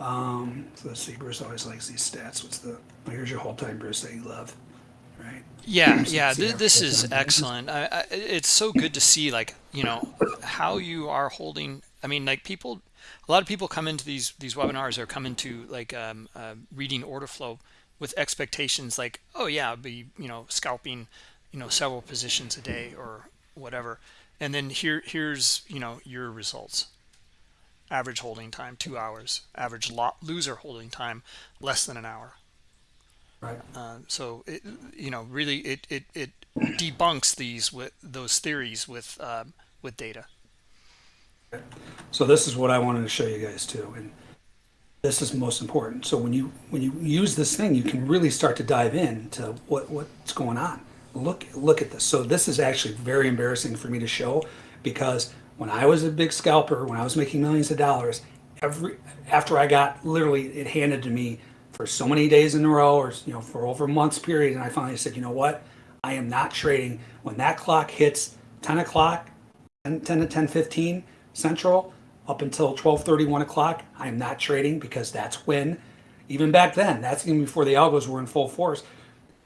Speaker 2: Um, so let's see, Bruce always likes these stats. What's the, here's your whole time, Bruce, that you love, right?
Speaker 1: Yeah,
Speaker 2: So
Speaker 1: yeah, th- this is
Speaker 2: time.
Speaker 1: excellent. I, I, it's so good to see, like, you know, how you are holding. I mean, like, people, a lot of people come into these these webinars or come into like um, uh, reading order flow with expectations, like, oh yeah, I'll be you know scalping, you know, several positions a day or whatever, and then here here's you know your results. Average holding time two hours. Average lot loser holding time less than an hour.
Speaker 2: Right.
Speaker 1: Uh, so it, you know, really, it it it debunks these with those theories with um, with data.
Speaker 2: So this is what I wanted to show you guys too, and this is most important. So when you when you use this thing, you can really start to dive into what what's going on. Look look at this. So this is actually very embarrassing for me to show because when I was a big scalper, when I was making millions of dollars, every after I got literally it handed to me for so many days in a row, or you know for over months period, and I finally said, you know what, I am not trading when that clock hits 10 o'clock 10, 10 to 10 15 central up until 12 30 1 o'clock i am not trading because that's when even back then that's even before the algos were in full force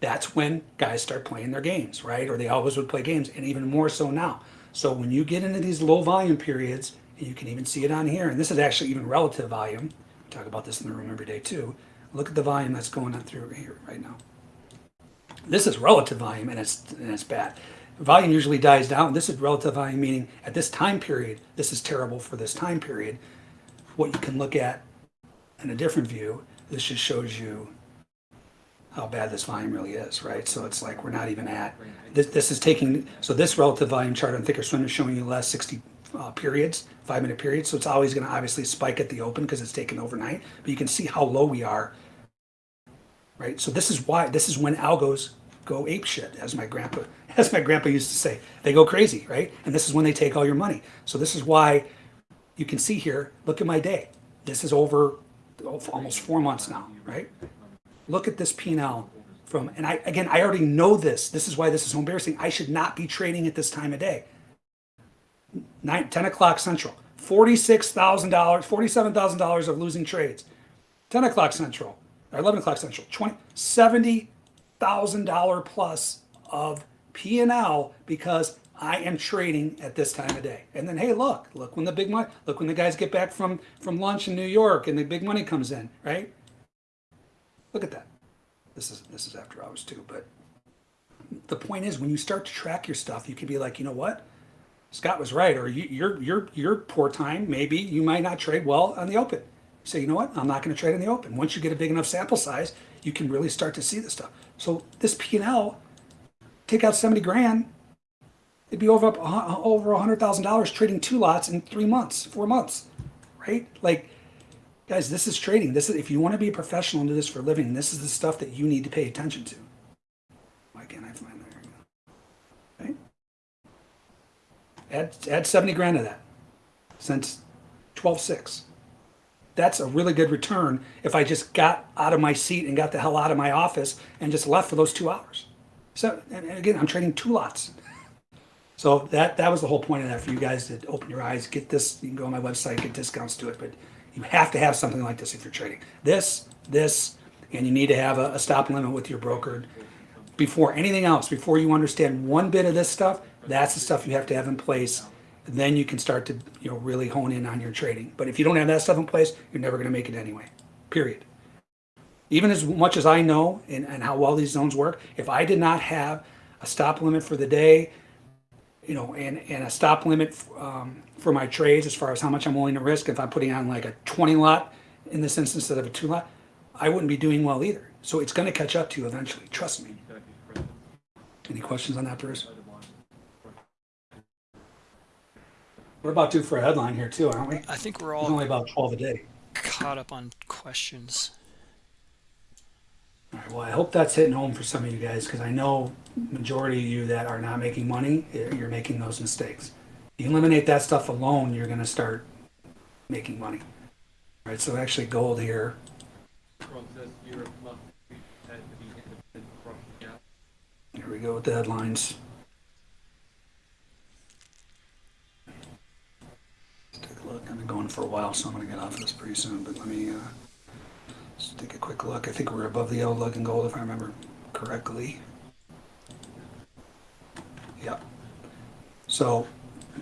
Speaker 2: that's when guys start playing their games right? Or they always would play games and even more so now. So when you get into these low volume periods you can even see it on here and this is actually even relative volume we talk about this in the room every day too look at the volume that's going on through here right now. This is relative volume and it's and it's bad. Volume usually dies down. This is relative volume meaning at this time period this is terrible for this time period. What you can look at in a different view this just shows you how bad this volume really is right so it's like we're not even at this, this is taking so this relative volume chart on thinkorswim is showing you the last 60 uh, periods five minute periods so it's always going to obviously spike at the open because it's taken overnight but you can see how low we are right? So this is why this is when algos go ape shit, as my grandpa as my grandpa used to say. They go crazy, right? And this is when they take all your money. So this is why you can see here. Look at my day. This is over almost four months now, right? Look at this P&L from, and I again, I already know this. This is why this is so embarrassing. I should not be trading at this time of day. Nine, 10 o'clock central, $46,000, $47,000 of losing trades. 10 o'clock central, or 11 o'clock central, 20, $70,000 plus of P&L because I am trading at this time of day. And then, hey, look, look when the big money, look when the guys get back from, from lunch in New York and the big money comes in, right? Look at that. This is, this is after hours too, but the point is when you start to track your stuff, you can be like, you know what? Scott was right, or you, your your your poor time. Maybe you might not trade well on the open. Say, you know what? I'm not going to trade in the open. Once you get a big enough sample size, you can really start to see this stuff. So this P and L, take out seventy grand, it'd be over up over a hundred thousand dollars trading two lots in three months, four months, right? Like, guys, this is trading. This is if you want to be a professional and do this for a living. This is the stuff that you need to pay attention to. Why can't I find that? Right? Add, add 70 grand to that since 12.6. That's a really good return if I just got out of my seat and got the hell out of my office and just left for those two hours. So, and again, I'm trading two lots. So that, that was the whole point of that for you guys to open your eyes, get this, you can go on my website, get discounts to it, but you have to have something like this if you're trading. This, this, and you need to have a, a stop limit with your broker before anything else, before you understand one bit of this stuff, that's the stuff you have to have in place. Then you can start to you know really hone in on your trading. But if you don't have that stuff in place, you're never going to make it anyway. Period. Even as much as I know and, and how well these zones work, if I did not have a stop limit for the day, you know, and, and a stop limit um, for my trades as far as how much I'm willing to risk, if I'm putting on like a 20 lot in this instance instead of a two lot, I wouldn't be doing well either. So it's going to catch up to you eventually. Trust me. Any questions on that, Bruce? We're about due for a headline here too, aren't we?
Speaker 1: I think we're all
Speaker 2: only about twelve a day.
Speaker 1: caught up on questions.
Speaker 2: All right, well, I hope that's hitting home for some of you guys because I know majority of you that are not making money, eh, you're making those mistakes. You eliminate that stuff alone, you're gonna start making money. All right, so actually gold here,
Speaker 4: Trump says Europe must be had to be independent from gas.
Speaker 2: here we go with the headlines. Let's take a look. I've been going for a while, so I'm gonna get off this pretty soon, but let me, uh, just take a quick look. I think we're above the yellow lug in gold if I remember correctly. Yep. So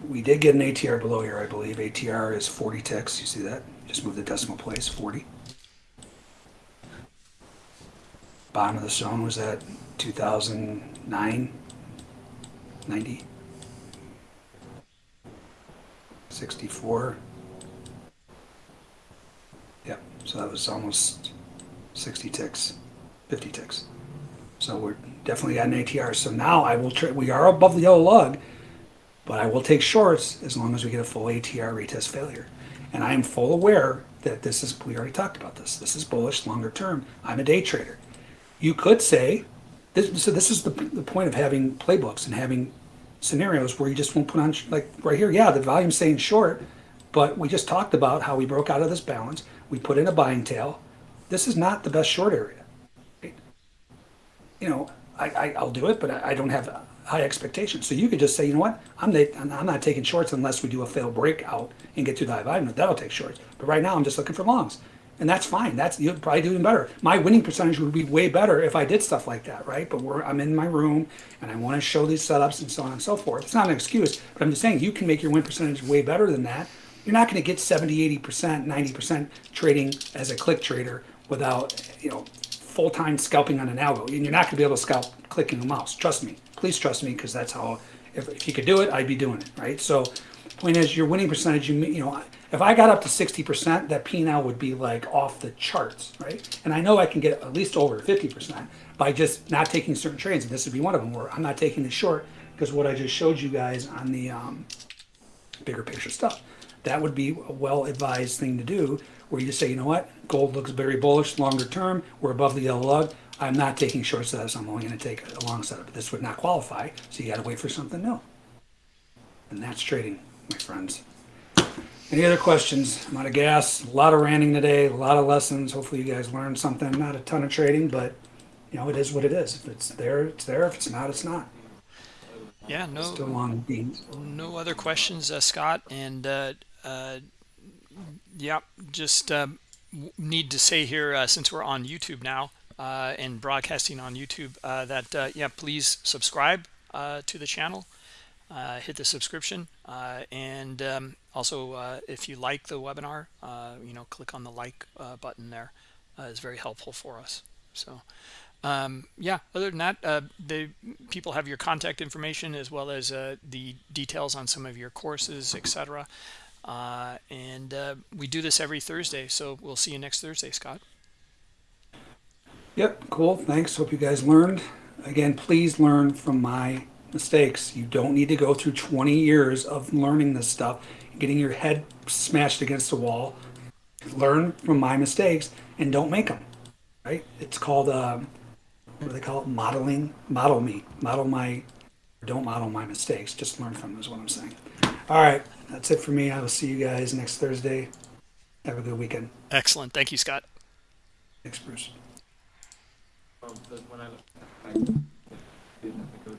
Speaker 2: we did get an ATR below here, I believe. ATR is 40 ticks. You see that? Just move the decimal place, 40. Bottom of the zone was at 2009, 90, 64. Yep, so that was almost 60 ticks, 50 ticks. So we're definitely at an ATR. So now I will, we are above the yellow lug, but I will take shorts as long as we get a full ATR retest failure. And I am full aware that this is, we already talked about this. This is bullish longer term. I'm a day trader. You could say, this, so this is the, the point of having playbooks and having scenarios where you just won't put on, like right here, yeah, the volume's saying short, but we just talked about how we broke out of this balance. We put in a buying tail. This is not the best short area. You know, I, I, I'll do it, but I, I don't have high expectations. So you could just say, you know what, I'm, the, I'm not taking shorts unless we do a failed breakout and get to the high volume. That'll take shorts. But right now, I'm just looking for longs. And that's fine. That's you'll probably do even better. My winning percentage would be way better if I did stuff like that, right? But I'm in my room and I want to show these setups and so on and so forth. It's not an excuse, but I'm just saying you can make your win percentage way better than that. You're not going to get 70, 80%, 90% trading as a click trader without, you know, full-time scalping on an algo. And you're not going to be able to scalp clicking a mouse. Trust me. Please trust me because that's how, if, if you could do it, I'd be doing it, right? So point is your winning percentage, you, you know, if I got up to 60%, that P&L would be like off the charts, right? And I know I can get at least over 50% by just not taking certain trades. And this would be one of them where I'm not taking the short because what I just showed you guys on the, um, bigger picture stuff. That would be a well-advised thing to do, where you just say, you know what, gold looks very bullish longer term. We're above the yellow lug. I'm not taking short setups. I'm only going to take a long setup. This would not qualify, so you got to wait for something new. And that's trading, my friends. Any other questions? I'm out of gas. A lot of ranting today. A lot of lessons. Hopefully, you guys learned something. Not a ton of trading, but you know, it is what it is. If it's there, it's there. If it's not, it's not.
Speaker 1: Yeah, no,
Speaker 2: Still long beans.
Speaker 1: no other questions, uh, Scott. And uh, uh, yeah, just um, need to say here, uh, since we're on YouTube now uh, and broadcasting on YouTube, uh, that uh, yeah, please subscribe uh, to the channel, uh, hit the subscription, and um, also if you like the webinar, you know, click on the like button there. Very helpful for us. So um, yeah other than that uh, the people have your contact information as well as uh, the details on some of your courses etc uh, and we do this every thursday so we'll see you next thursday scott
Speaker 2: Yep, cool. Thanks. Hope you guys learned. Again, please learn from my mistakes. You don't need to go through 20 years of learning this stuff, getting your head smashed against the wall. Learn from my mistakes and don't make them. Right? It's called um, what do they call it? Modeling. Model me. Model my. Don't model my mistakes. Just learn from them is what I'm saying. All right, that's it for me. I will see you guys next Thursday. Have a good weekend.
Speaker 1: excellent thank you scott
Speaker 2: Thanks, Bruce.
Speaker 4: Trump when I look, I